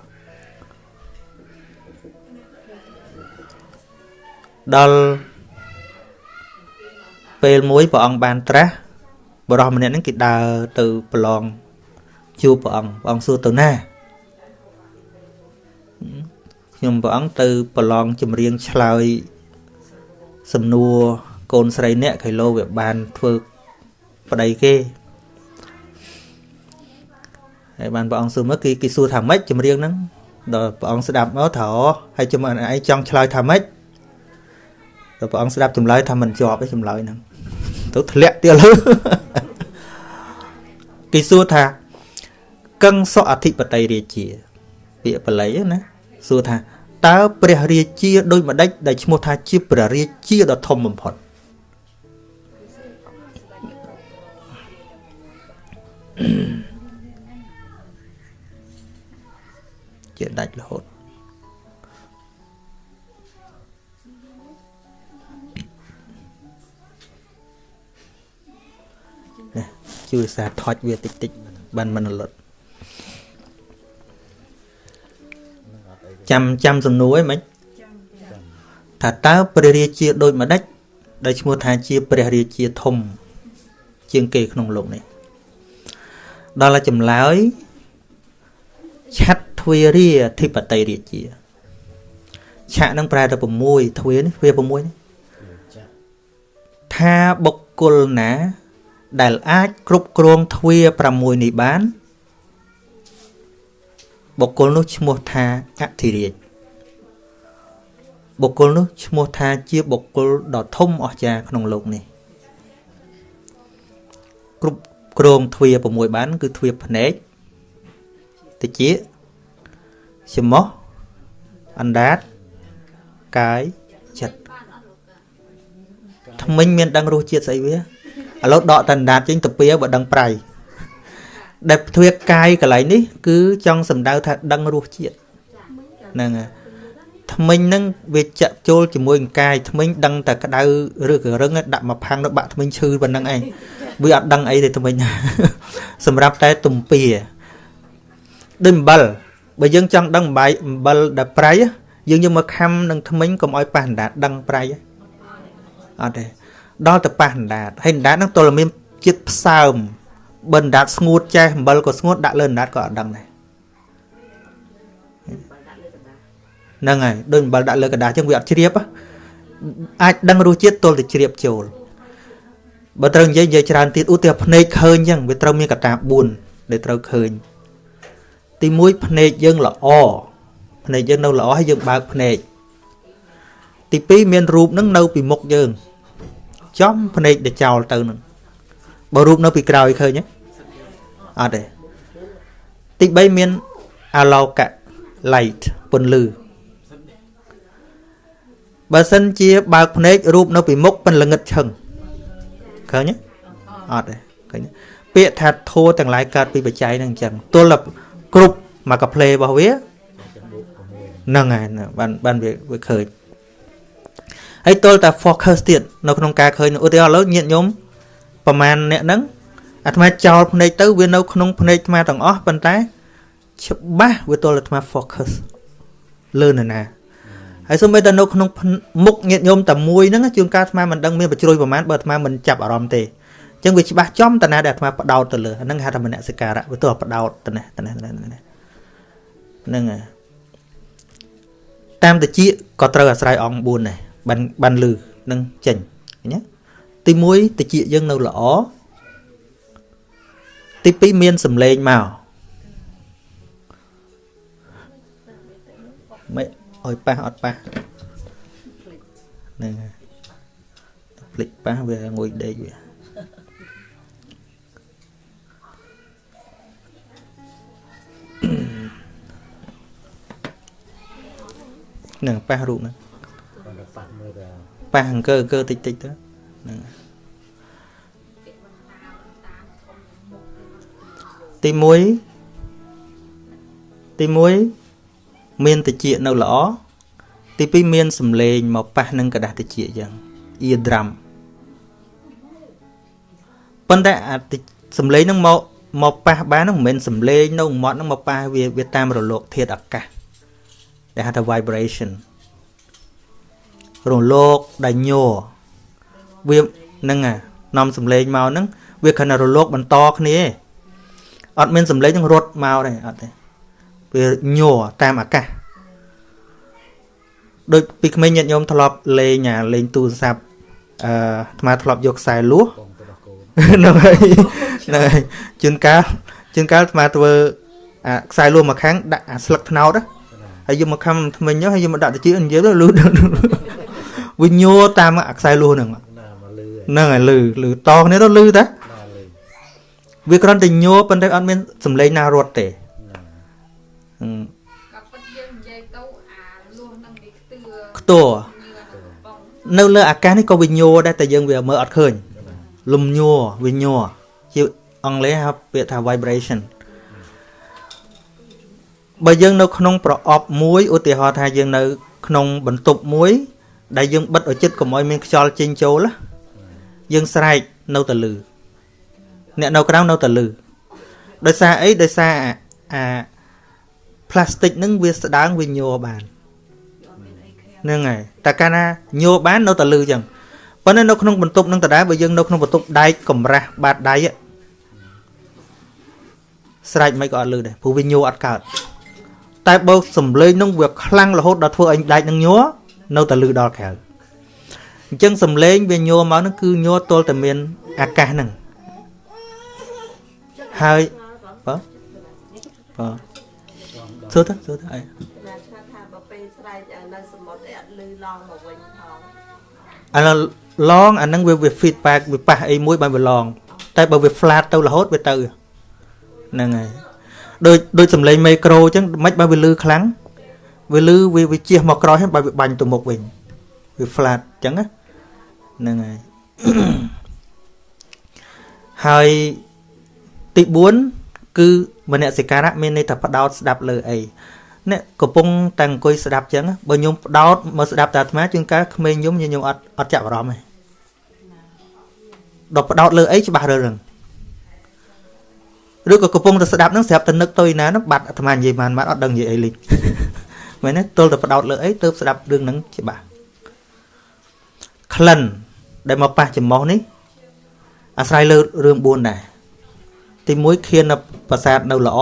ដល់ពេលមួយព្រះអង្គបានត្រាស់ បរោះម្នាក់ហ្នឹងគេដើរទៅប្រឡងជួបព្រះអង្គព្រះអង្គសួរទៅណាខ្ញុំព្រះអង្គទៅប្រឡងចម្រៀងឆ្លើយសំណួរកូនស្រីអ្នកខៃឡូវាបានធ្វើប្តីគេហើយបានព្រះអង្គសួរមកគេគេសួរថាម៉េចចម្រៀងហ្នឹងដល់ព្រះអង្គស្ដាប់មកថាអូហើយជំអឯងចង់ឆ្លើយថាម៉េចដល់ព្រះអង្គស្ដាប់ចម្លើយថាមិនជាប់ទេចម្លើយហ្នឹង ទៅធ្លាក់ទៀតលើគេសួរថាកឹងសុអធិបតីរាជា ពាក្យបល័យណាសួរថាតើព្រះរាជាដូចម្ដេចដែលឈ្មោះថាជាព្រះរាជាដ៏ធំបំផុតជាដាច់រហូត ជួយសាថុចវាតិចតិចបានមិនរលត់ចាំចាំសំណួរឯងមិនថាតើព្រះរាជាដូចម្ដេចដែលឈ្មោះថាជាព្រះរាជាធំ ជាងគេក្នុងលោកនេះដល់តែចម្លើយឆាត់ទ្វេរាធិបតីរាជាឆាក់នឹងប្រែទៅ6ទ្វេនេះទ្វេ6នេះថាបុគ្គលណា ដែលអាចគ្រប់គ្រងទ្វា6នេះបានបុគ្គលនោះឈ្មោះថាអធិរាជបុគ្គលនោះឈ្មោះថាជាបុគ្គលដ៏ធំអស្ចារ្យក្នុងโลกនេះគ្រប់គ្រងទ្វា6បាន គឺទ្វាភ្នែកតិចច្មោះអណ្ដាតកាយចិត្តថ្មិញមានដឹងរសជាតិស្អីវា ឥឡូវដកតណ្ដាតចេញទៅពៀបើដឹងប្រៃដែលទ្វាកាយកន្លែងនេះ គឺចង់សំដៅថាដឹងរសជាតិហ្នឹងហើយថ្មិញហ្នឹងវាចាក់ចូលជាមួយនឹងកាយថ្មិញដឹងតែក្តៅឬក៏រឹងដាក់មកផាំងទៅបាក់ថ្មិញឈឺប៉ុណ្្នឹងឯងវាអត់ដឹងអីទេថ្មិញសម្រាប់តែទំពាដូចអំបិលបើយើងចង់ដឹងអំបាយអំបិលដែលប្រៃយើងយកមកខំនឹងថ្មិញកុំឲ្យប៉ះអណ្ដាតដឹងប្រៃអត់ទេ ដល់ទៅប៉ះអណ្ដាតហើយអណ្ដាតហ្នឹងទល់តែមានជាតិផ្សើមបើអណ្ដាតស្ងួតចេះអំបិលក៏ស្ងួតដាក់លើអណ្ដាតក៏អត់ដឹងដែរហ្នឹងហើយដូចអំបិលដាក់លើกระดาษចឹងវាអត់ជ្រាបអាចដឹងរសជាតិទល់តែជ្រាបចូលបើត្រូវនិយាយនិយាយច្រើនទៀតឧទាហរណ៍ភ្នែកឃើញចឹងវាត្រូវមានកត្តា4ដែលត្រូវឃើញទី1ភ្នែកយើងល្អភ្នែកយើងនៅល្អហើយយើងបើកភ្នែកទី2មានរូបនឹងនៅពីមុខយើង ចំភ្នែកដែលចោលទៅនឹងបើរូបនៅពីក្រោយឃើញទេអត់ទេទី3មានអាឡោកៈ light ពន្លឺបើសិនជាបើកភ្នែករូបនៅពីមុខប៉ុនល្ងិតឈឹងឃើញទេអត់ទេឃើញទេពាក្យថាធัวទាំងឡាយកើតពីបច្ច័យហ្នឹងអញ្ចឹងទល់តែគ្រប់មកកាផ្លេរបស់វាហ្នឹងហើយបានបានវាវាឃើញ ហើយទល់តែ focus ទៀតនៅក្នុងការឃើញឧទាហរណ៍ឥឡូវញាតញោមប្រហែលអ្នកហ្នឹងអាត្មាចោលភ្នែកទៅវានៅក្នុងភ្នែកអាត្មាទាំងអស់ប៉ុន្តែច្បាស់វាទល់តែអាត្មា focus លើនរណាហើយសូម្បីតែនៅក្នុងមុខញាតញោមតែមួយហ្នឹងជួនកាលអាត្មាមិនដឹងមានបជ្រួយប្រមាណបើអាត្មាមិនចាប់អារម្មណ៍ទេអញ្ចឹងវាច្បាស់ចំតាណាដែលអាត្មាបដោតទៅលើហ្នឹងហៅថាមនសិការៈវាទោះបដោតទៅនេះទៅនេះហ្នឹងហើយតាមតិចក៏ត្រូវអាស្រ័យអង្គ4ដែរ បានបានលឺនឹងចេញឃើញទេទី1តិចយើងនៅល្អទី2មានសម្លេងមកមិនអោយប៉ះអត់ប៉ះហ្នឹងហើយភ្លេចប៉ះវាងុយដេកវាហ្នឹងប៉ះរូបហ្នឹង ប៉ះអង្គើអង្គើតិចតិចទៅហ្នឹងហើយទី1ទី1មានតិចនៅល្អទី2មានសម្លេងមកប៉ះនឹងกระดาษតិចអញ្ចឹង ear drum ប៉ុន្តែអាតិចសម្លេងហ្នឹងមកមកប៉ះបានហ្នឹងមិនមែនសម្លេងនៅមាត់ហ្នឹងមកប៉ះវាវាតាមរលកធាតុអាកាសដែលហៅថា vibration រលកដែលញ័រវាហ្នឹងអានាំសំឡេងមកហ្នឹងវាគ្រាន់តែរលកបន្តគ្នាឯងអត់មានសំឡេងនឹងរត់មកទេអត់ទេវាញ័រតាមអាកាសដូចពីក្មេងញាតិញោមធ្លាប់លេងអាលេងទូរស័ព្ទអឺអាត្មាធ្លាប់យកខ្សែលួស con tôi đã cố ហ្នឹងហើយហ្នឹងហើយជួនកាលជួនកាលអាត្មាធ្វើអាខ្សែលួសមកខាងដាក់អាស្លឹកត្នោតណា thế nào ហើយយកមកខំថ្មិញទៅហើយយកមកដាក់តិចនិយាយទៅលឺ វាញ័រតាមអាខ្សែលួសហ្នឹង Thế nào mà lư ấy ហ្នឹងហើយលឺលឺតគ្នាទៅលឺតា nào lư វាគ្រាន់តែញ័រប៉ុន្តែអត់មានសំឡេងណារត់ទេ nào ហឹមក៏ពិតយើងនិយាយទៅអាលួសនឹងវាខ្ទឿខ្ទោញឿកំប៉ុងនៅលើអាកាសនេះក៏វាញ័រដែរតែយើងវាមើលអត់ឃើញ thế nào លំញ័រវាញ័រជាអង់គ្លេសហៅពាក្យថា vibration បើយើងនៅក្នុងប្រអប់មួយឧទាហរណ៍ថាយើងនៅ ក្នុងបន្ទប់មួយ ដែលយើងបិទឲ្យចិត្តកុំឲ្យមានខ្យល់ចេញចូលណាយើងស្រែកនៅតែលឺអ្នកនៅក្រៅនៅតែលឺដោយសារអីដោយសារអាអា plastic ហ្នឹងវាស្ដើងវាញ័របានហ្នឹងហើយតែកាលណាញ័របាននៅតែលឺចឹងប៉ុន្តែនៅក្នុងបន្ទប់ហ្នឹងដដែលបើយើងនៅក្នុងបន្ទប់ដែកកំរាស់បាតដៃอะស្រែកមិនក៏អត់លឺដែរព្រោះវាញ័រអត់កើតតែបើសំឡេងហ្នឹងវាខ្លាំងរហូតដល់ធ្វើឲ្យដែកហ្នឹងញ័រ នៅតែលឺដល់ក្រៅអញ្ចឹងសំឡេងវាញ័រមកហ្នឹងគឺញ័រទល់តែមានអាកាសហ្នឹងហើយបើបើសួរទៅសួរទៅអីណាឆ្លាតថាបើពេលស្រែកនៅសមុទ្រអីអត់លឺឡងមកវិញផងអាឡឡងអាហ្នឹងវាវា feedback វាប៉ះអីមួយបានវាឡងតែបើវា flat ទៅរហូតវាទៅហ្នឹងហើយដូចដូចសំឡេងមីក្រូអញ្ចឹងមិនបើវាលឺខ្លាំង វាលឺវាវាជះមកក្រោយហើយបើវាបាញ់ទៅមុខវិញវា flat អញ្ចឹងណាហ្នឹងហើយហើយទី4គឺមនសិការៈមានន័យថាផ្ដោតស្ដាប់លើអីអ្នកកំពុងតែអង្គុយស្ដាប់អញ្ចឹងណាបើខ្ញុំផ្ដោតមកស្ដាប់តែអាត្មាជួនកាលក្មេងខ្ញុំខ្ញុំអត់អត់ចាប់អារម្មណ៍ទេដល់ផ្ដោតលើអីច្បាស់រើរឿងឬក៏កំពុងតែស្ដាប់ហ្នឹងស្រាប់តែនឹកទៅឯណាហ្នឹងបាត់អាត្មានិយាយបានបាត់អត់ដឹងនិយាយអីលេង មែនទេទល់តែផ្ដោតលើអីទើបស្ដាប់រឿងហ្នឹងច្បាស់ក្លិនដែលមកប៉ះចំមុះនេះអាស្រ័យលើរឿង4ដែរទី1ខៀននៅប្រាសាទនៅល្អ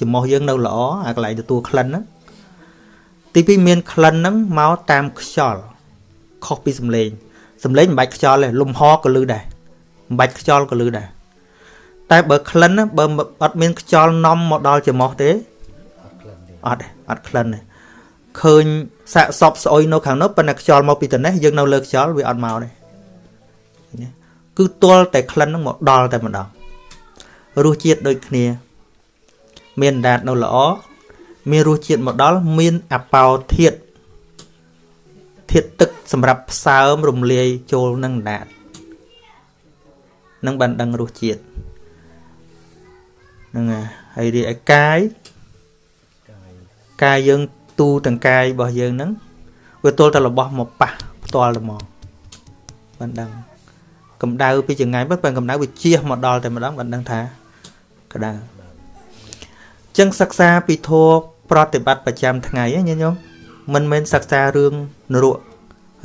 ចំមុះយើងនៅល្អអាកន្លែងទទួលក្លិនហ្នឹងទី2មានក្លិនហ្នឹងមកតាមខ្យល់ខុសពីសំឡេងសំឡេងមិនបាច់ខ្យល់ទេលំហក៏លឺដែរមិនបាច់ខ្យល់ក៏លឺដែរតែបើក្លិនណាបើអត់មានខ្យល់នាំមកដល់ចំមុះទេ Thật lần đi អត់ទេអត់ក្លិនទេឃើញសាកសពស្អុយនៅខាងនោះប៉ុន្តែខ្យល់មកពីត្នេះយើងនៅលើខ្យល់វាអត់មកទេណាគឺទាល់តែក្លិនហ្នឹងមកដល់តែម្ដងរសជាតិដូចគ្នា មានអណ្ដាតនៅល្អមានរសជាតិមកដល់មានអបោធាតធាតទឹកសម្រាប់ផ្សើមរំលាយចូលនឹងអណ្ដាតនឹងបានដឹងរសជាតិហ្នឹងហើយហើយរីឯកាយ Cài កាយយើងទូទាំងកាយរបស់យើងហ្នឹងវាទល់តែរបស់មកប៉ះផ្ទាល់តែមកបានដឹងកម្ដៅពីចង្ងាយប៉ុន្តែកម្ដៅវាជះមកដល់តែម្ដងបានដឹងថាក្ដៅអញ្ចឹងសិក្សាពីធម៌ប្រតិបត្តិប្រចាំថ្ងៃណាញញោមមិនមែនសិក្សារឿងនរក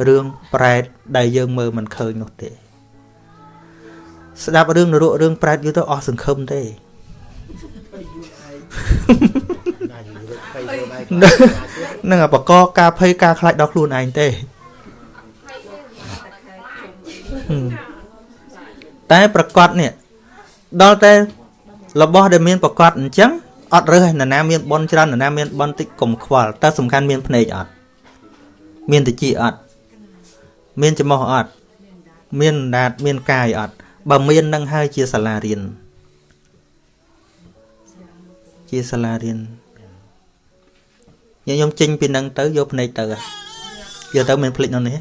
រឿងប្រែតដែលយើងមើលមិនឃើញនោះទេ ស្ដាប់រឿងនរករឿងប្រែតយូរទៅអស់សង្ឃឹមទេណាយរត់ភ័យខ្លួ នឯងនឹងបកកការភ័យការខ្លាចដល់ខ្លួនឯងទេហឹមតែប្រកាសនេះដល់តែរបស់ដែលមានប្រកាសអញ្ចឹងអត់រើសឯណាណាមានបនច្រើនណាណាមានបនតិចកុំខ្វល់តែសំខាន់មានភ្នែកអត់មានតិចអត់មានច្រមុះអត់មានអណ្ដាតមានកាយអត់បើមាននឹងហើយជាសាលារៀនជាសាលារៀន ញញុំចេញពីនឹងទៅយកភ្នែកទៅយកទៅមានភ្លេចនោះនេះ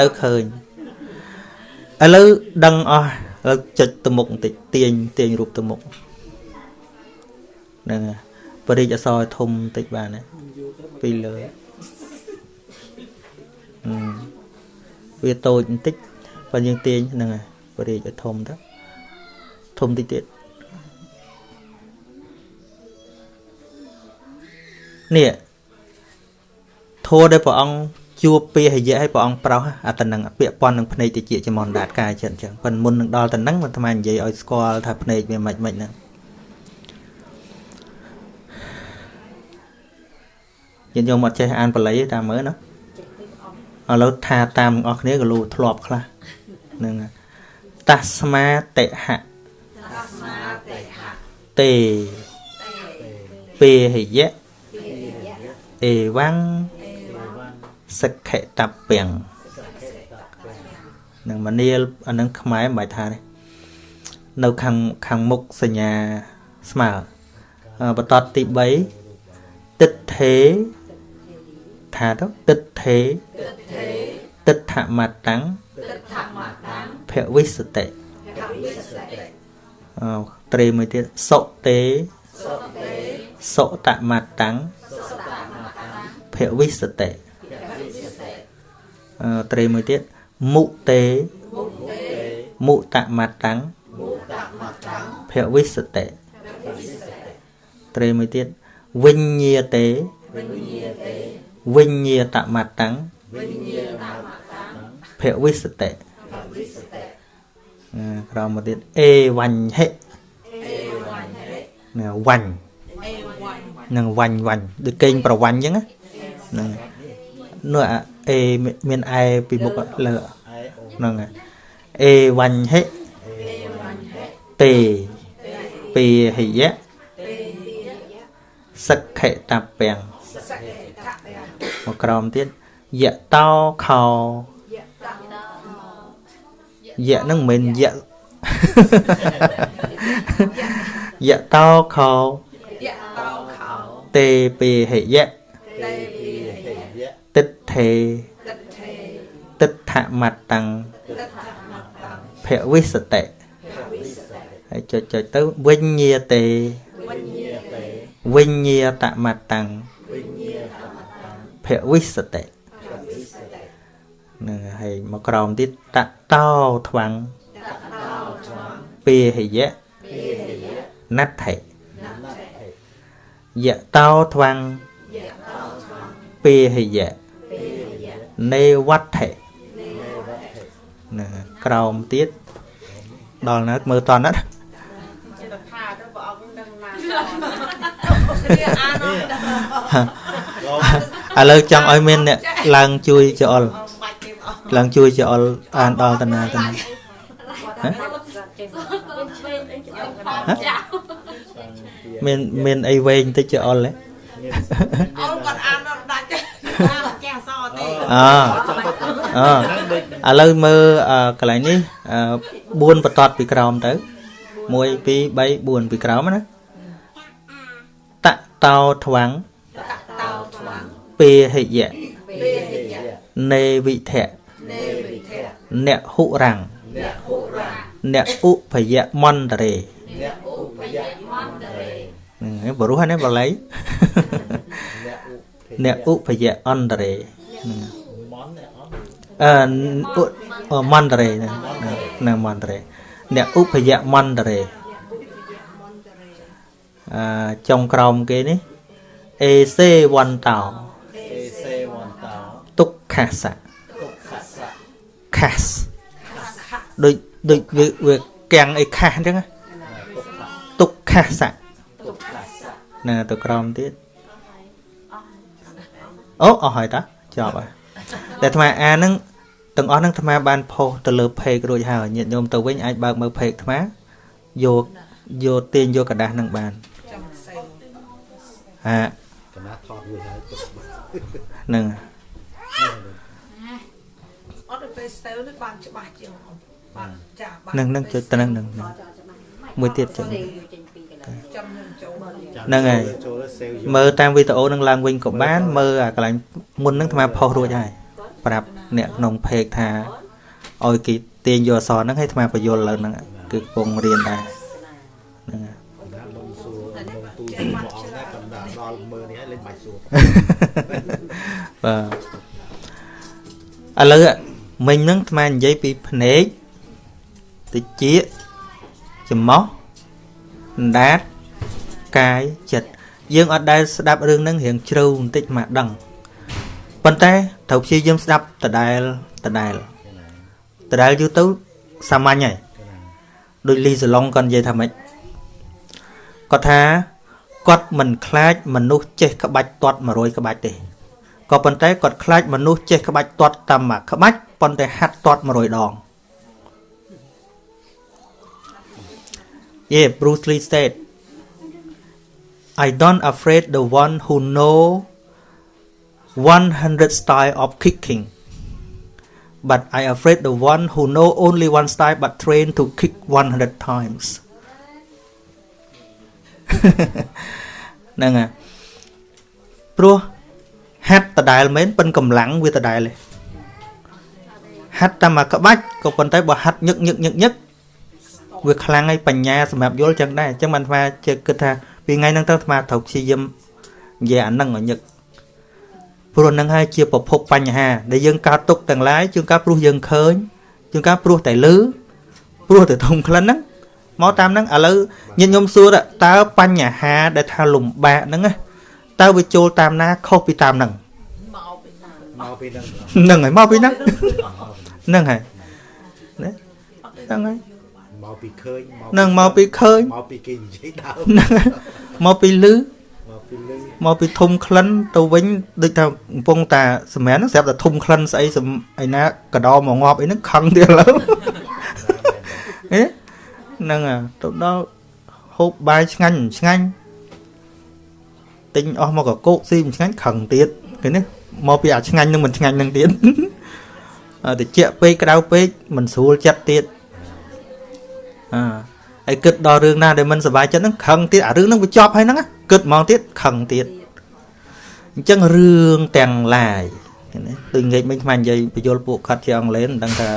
ទៅឃើញឥឡូវដឹងអស់ឥឡូវចុចទៅមុខបន្តិចទាញទាញរូបទៅមុខហ្នឹងហើយបរិយអសរឲ្យធំបន្តិចបានណាពីលើហឹមវាតូចបន្តិចបើយើងទាញហ្នឹងហើយបរិយឲ្យធំទៅធំតិចទៀត នេះធัวដែលព្រះអង្គជួបពាហយៈឲ្យព្រះអង្គប្រោសអាតនឹងពាក្យប៉ុននឹងភ្នែកតិចជាមនដាតកាយចិត្តអញ្ចឹងប៉ុន្តែមុននឹងដល់ទៅនឹងមិនថ្មនិយាយឲ្យស្គាល់ថាភ្នែកវាមិនមិនហ្នឹងយើងយកមកចេះអានបល័យតាមមើលណាឥឡូវថាតាមអស់គ្នាក៏លូធ្លាប់ខ្លះហ្នឹងហើយតាស្មាតិហៈទេពេហយៈ អេវ៉ាំងសិក្ខតពាំងនឹងមនាលអានឹងខ្មែរមិនបាច់ថាទេនៅខាងខាងមុខសញ្ញាស្មើអឺបន្តទី3ទិដ្ឋេថាទៅទិដ្ឋេទិដ្ឋមតੰភវិសតិអឺត្រេមួយទៀតសុតេសុតមតੰ ភវិសតិអឺត្រេមួយទៀតមុតេមុតមតੰភវិសតិត្រេមួយទៀតវិញ្ញាតេវិញ្ញាតមតੰភវិសតិអឺក្រោមមកទៀតអេវញ្ហិណាវញ្ញនឹងវញ្ញវញ្ញដូចកេងប្រវញ្ញអញ្ចឹងណា ហ្នឹងនោះអាអេមានអែពីមុខលើហ្នឹងហើយអេវញ្ហិទេពេហយៈសិក្ខតពាំងមកក្រោមទៀតយៈតោខោយៈហ្នឹងមិនមែនយៈយៈតោខោទេពេហយៈទិ ដ្ឋេទិដ្ឋមតੰភវិសតិហើយចុចចុចទៅវិញ្ញាតេវិញ្ញាតមតੰភវិសតិនឹងហើយមកក្រោមទៀតតតោថ្វាំងពេហយៈណដ្ឋិយៈតោថ្វាំងពេហយៈ នេវត្ថិណាក្រោមទៀតដល់ណាមើលតណាចិត្តថាទៅព្រះអង្គនឹងណាគ្នាអានអត់ឥឡូវចង់ឲ្យមានអ្នកឡើងជួយចអល់បាច់ទេព្រះអង្គឡើងជួយចអល់អានដល់តាណាតាណាមានមានអីវែងតិចចអល់ហ៎អល់គាត់អានអត់ដាច់ទេអានអត់ ចេះអសរទេអអឥឡូវមើលអឺកន្លែងនេះអឺ4បន្ទាត់ពីក្រោមទៅ1 2 3 4ពីក្រោមណាតតោថ្វាំងតោថ្វាំងពេហយៈពេហយៈនេវិធៈនេវិធៈអ្នកហុរាំងអ្នកហុរាអ្នកឧបយៈមន្តរេអ្នកឧបយៈមន្តរេហ្នឹងបរោះហ្នឹងបល័យ អ្នកឧបយៈអន្តរេហ្នឹងអឺឧអមន្តរេហ្នឹងហ្នឹងមន្តរេអ្នកឧបយៈមន្តរេអឺចុងក្រោមគេនេះអេសេវន្តោអេសេវន្តោទុក្ខសៈទុក្ខសៈខាសដូចដូចវាវាកាំងអីខាសអញ្ចឹងណាខាសៈហ្នឹងទៅក្រោមទៀត អូអស់ហើយតាចប់ហើយតែអាត្មាអានហ្នឹងទាំងអស់ហ្នឹងអាត្មាបានផុសទៅលើ page រួចហើយញាតិញោមទៅវិញអាចបើកមើល page អាត្មាយកយកទាញយកกระดาษហ្នឹងបានហា កណាត់ថតវាហើយទុក ហ្នឹង អត់ទៅពេលស្ទើរនេះបានច្បាស់ជាងបានចាបាន ហ្នឹងហ្នឹងចុចទៅហ្នឹងហ្នឹងហ្នឹងមួយទៀតចឹង ចាំនឹងចូល ហ្នឹងហើយចូលទៅសេវយកមើលតាមវីដេអូនឹងឡើងវិញក៏បាន មើលអាកន្លែងមុនហ្នឹងអាត្មាផុសរួចហើយប្រាប់អ្នកក្នុង page ថាឲ្យគេទាញយកអក្សរហ្នឹងឲ្យអាត្មាបញ្យល់លើហ្នឹងគឺកំពុងរៀនដែរហ្នឹងហើយណាមុនសួរមុនទូទៅមកអង្គណាកំដៅដល់មើលនេះហើយលេងបាច់សួរបាទឥឡូវមិញហ្នឹងអាត្មានិយាយពីភ្នែកតិចច្មោះអណ្ដាត កាយចិត្តយើងអត់ដែលស្ដាប់រឿងហ្នឹងរៀងជ្រៅបន្តិចមកដឹងប៉ុន្តែត្រូវព្យាយាមស្ដាប់ដដែលដដែលដដែលយូរទៅសាមញ្ញហើយដូចលីសាឡុងគាត់និយាយថាម៉េចគាត់ថាគាត់មិនខ្លាចមនុស្សចេះក្បាច់ទាត់100ក្បាច់ទេក៏ប៉ុន្តែគាត់ខ្លាចមនុស្សចេះក្បាច់ទាត់តាមមួយក្បាច់ប៉ុន្តែហាត់ទាត់100ដង Yeah Bruce Lee said I don't afraid the one who know 100 style of kicking but I afraid the one who know only one style but train to kick 100 times ហ្នឹងហើយព្រោះហាត់ដដែលមែនប៉ិនកម្លាំងវាដដែលទេហាត់តាមមួយក្បាច់ក៏ប៉ុន្តែបើហាត់ញឹកញឹកញឹកញឹកវាខ្លាំងហើយបញ្ញាសម្រាប់យល់ចឹងដែរអញ្ចឹងបានអាត្មាជឿគិតថា ពីថ្ងៃហ្នឹងទៅអាត្មាត្រូវព្យាយាមនិយាយអាហ្នឹងឲ្យញឹកព្រោះហ្នឹងហើយជាប្រភពបញ្ហា ដែលយើងកើតទុកទាំងឡាយជួនកាលព្រោះយើងឃើញជួនកាលព្រោះតែលឺព្រោះតែធំក្លិនហ្នឹងមកតាមហ្នឹងឥឡូវញាតិញោមសួរថាតើបញ្ហា ដែលថាលំបាកហ្នឹងណាតើវាចូលតាមណាខុសពីតាមហ្នឹងមកពីណាមកពីហ្នឹងហ្នឹងហើយមកពីហ្នឹងហ្នឹងហើយណាហ្នឹងហើយ មកពីឃើញហ្នឹងមកពីឃើញមកពីគេនិយាយដើមហ្នឹងហើយមកពីលឺមកពីលឺមកពីធំក្លិនទៅវិញដូចថាកំពុងតាសម្រាប់ហ្នឹងស្រាប់តែធំក្លិនស្អីសំអីណាកដោមកងាប់អីហ្នឹងខឹងទៀតឥឡូវហេហ្នឹងហើយទៅដល់ហូបបាយឆ្ងាញ់ឆ្ងាញ់ទិញអស់មកកកោកស៊ីមិនឆ្ងាញ់ខឹងទៀតឃើញទេមកពីអាឆ្ងាញ់នឹងមិនឆ្ងាញ់នឹងទៀតអឺតិចពេកក្តៅពេកមិនស្រួលចិត្តទៀត អើហើយគិតដល់រឿងណាដែលមិនសប្បាយចិត្តហ្នឹងខឹងទៀតអារឿងហ្នឹងវាជាប់ហើយហ្នឹងណាគិតហ្មងទៀតខឹងទៀតអញ្ចឹងរឿងទាំងឡាយឃើញទេដូចងាកមិញខ្មាញ់និយាយបញ្យលពួកគាត់ជាអង់គ្លេសមិនដឹងថា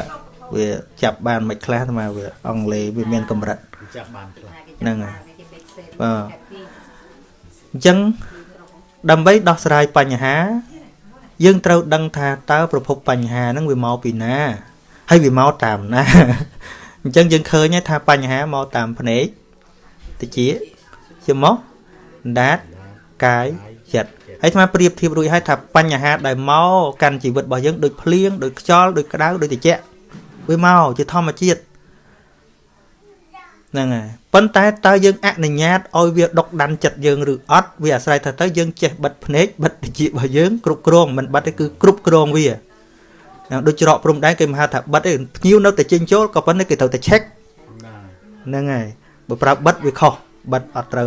វាចាប់បានមិនខ្លះតែមកវាអង់គ្លេសវាមានកម្រិតចាប់បានខ្លះហ្នឹងហើយបាទអញ្ចឹងដើម្បីដោះស្រាយបញ្ហា យើងត្រូវដឹងថាតើប្រភពបញ្ហាហ្នឹងវាមកពីណាហើយវាមកតាមណា អញ្ចឹងយើងឃើញហើយថាបញ្ហាមកតាមភ្នែកតិចជាមកដាតកាយចិត្តហើយស្មាប្រៀបធៀបរួចហើយថាបញ្ហាដែលមកកាន់ជីវិតរបស់យើងដូចភ្លៀងដូចខ្យល់ដូចក្តៅដូចត្រជាក់វាមកជាធម្មជាតិហ្នឹងហើយប៉ុន្តែតើយើងអនុញ្ញាតឲ្យវាដុកដាន់ចិត្តយើងឬអត់វាអាស្រ័យថាតើយើងចេះបិទភ្នែកបិទតិចរបស់យើងគ្រប់គ្រងមិនបិទទេគឺគ្រប់គ្រងវាហ្នឹង ដូចច្រកព្រំដែនគេមិនហៅថាបិទទេភ្ញៀវនៅតែចេញចូលក៏ប៉ុន្តែគេត្រូវតែ check ណាហ្នឹងហើយបើប្រើបិទវាខុសបិទអត់ត្រូវ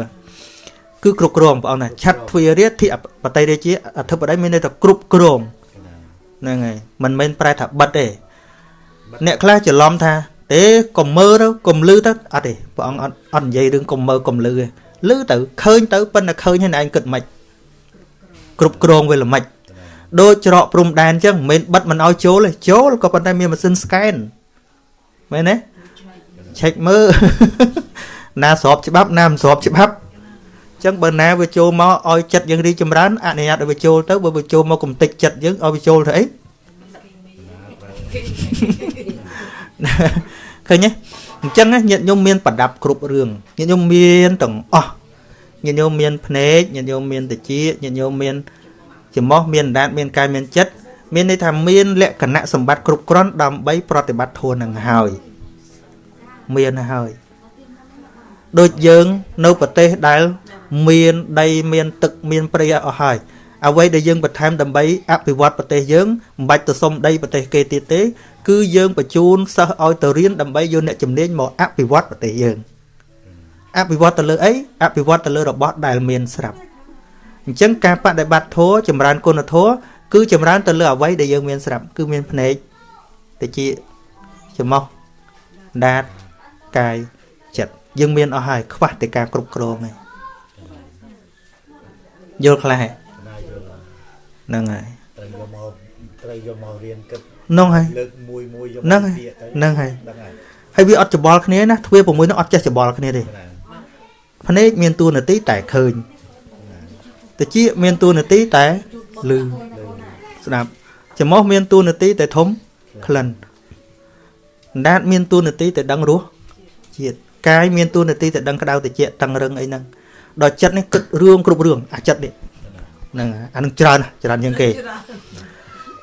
គឺគ្រប់គ្រងបងប្អូនណាឆាត់ទ្វារាធិបតីរាជាអធិបតីមានន័យថាគ្រប់គ្រងហ្នឹងហើយមិនមែនប្រែថាបិទទេអ្នកខ្លះច្រឡំថាទេកុំមើលទៅកុំលឺទៅអត់ទេព្រះអង្គអត់អត់និយាយរឿងកុំមើលកុំលឺទេលឺទៅឃើញទៅប៉ុន្តែឃើញហើយឯងគិតមិនគ្រប់គ្រងវាល្មិច ដូចច្រកព្រំដែនអញ្ចឹងមិនមែនបិទមិនឲ្យចូលទេចូលក៏ប៉ុន្តែមានម៉ាស៊ីន scan មែនទេឆែកមើលណាស្របច្បាប់ណាមិនស្របច្បាប់អញ្ចឹងបើណាវាចូលមកឲ្យចិត្តយើងរីកចម្រើនអនុញ្ញាតឲ្យវាចូលទៅបើវាចូលមកកំតិចចិត្តយើងឲ្យវាចូលទៅអីឃើញទេអញ្ចឹងណាញាតិញោមមានប្រដាប់គ្រប់រឿងញាតិញោមមានទាំងអស់ញាតិញោមមានភ្នែកញាតិញោមមានតិចញាតិញោមមាន ច្រមុះមានអណ្ដាតមានកាយមានចិត្តមានន័យថាមានលក្ខណៈសម្បត្តិគ្រប់គ្រាន់ដើម្បីប្រតិបត្តិធម៌នឹងហើយមានហើយដូចយើងនៅប្រទេសដែលមានដីមានទឹកមានព្រៃអស់ហើយអ្វីដែលយើងបន្ថែមដើម្បីអភិវឌ្ឍប្រទេសយើងមិនបាច់ទៅសុំដីប្រទេសគេទៀតទេ គឺយើងបញ្ជូនសិស្សឲ្យទៅរៀនដើម្បីយកអ្នកជំនាញមកអភិវឌ្ឍប្រទេសយើងអភិវឌ្ឍទៅលើអីអភិវឌ្ឍទៅលើរបស់ដែលមានស្រាប់ អញ្ចឹងការបដិបត្តិធម៌ចម្រើនគុណធម៌គឺចម្រើនទៅលើអ្វីដែលយើងមានស្រាប់គឺមានភ្នែកតិចច្រមុះដាតកាយចិត្តយើងមានអស់ហើយខ្វះតែការគ្រប់គ្រងឯងយល់ខ្លះហ៎ណាយល់ហ្នឹងហើយត្រូវយកមកត្រូវយកមករៀនគិតហ្នឹងហើយលើកមួយមួយយកហ្នឹងហើយពាក្យទៅហ្នឹងហើយហ្នឹងហើយហើយវាអត់ច្បល់គ្នាណាទ្វា6នោះអត់ចេះច្បល់គ្នាទេណាភ្នែកមានតួនាទីតែឃើញ តិចមានតួនាទីតែឮស្ដាប់ច្រមុះមានតួនាទីតែធំក្លិនដាតមានតួនាទីតែដឹងរសជាតិកាយមានតួនាទីតែដឹងក្តៅតិចតឹងរឹងអីហ្នឹងដល់ចិត្តនេះគិតរឿងគ្រប់រឿងអាចិត្តនេះហ្នឹងហើយអានឹងច្រើនណាស់ច្រើនជាងគេ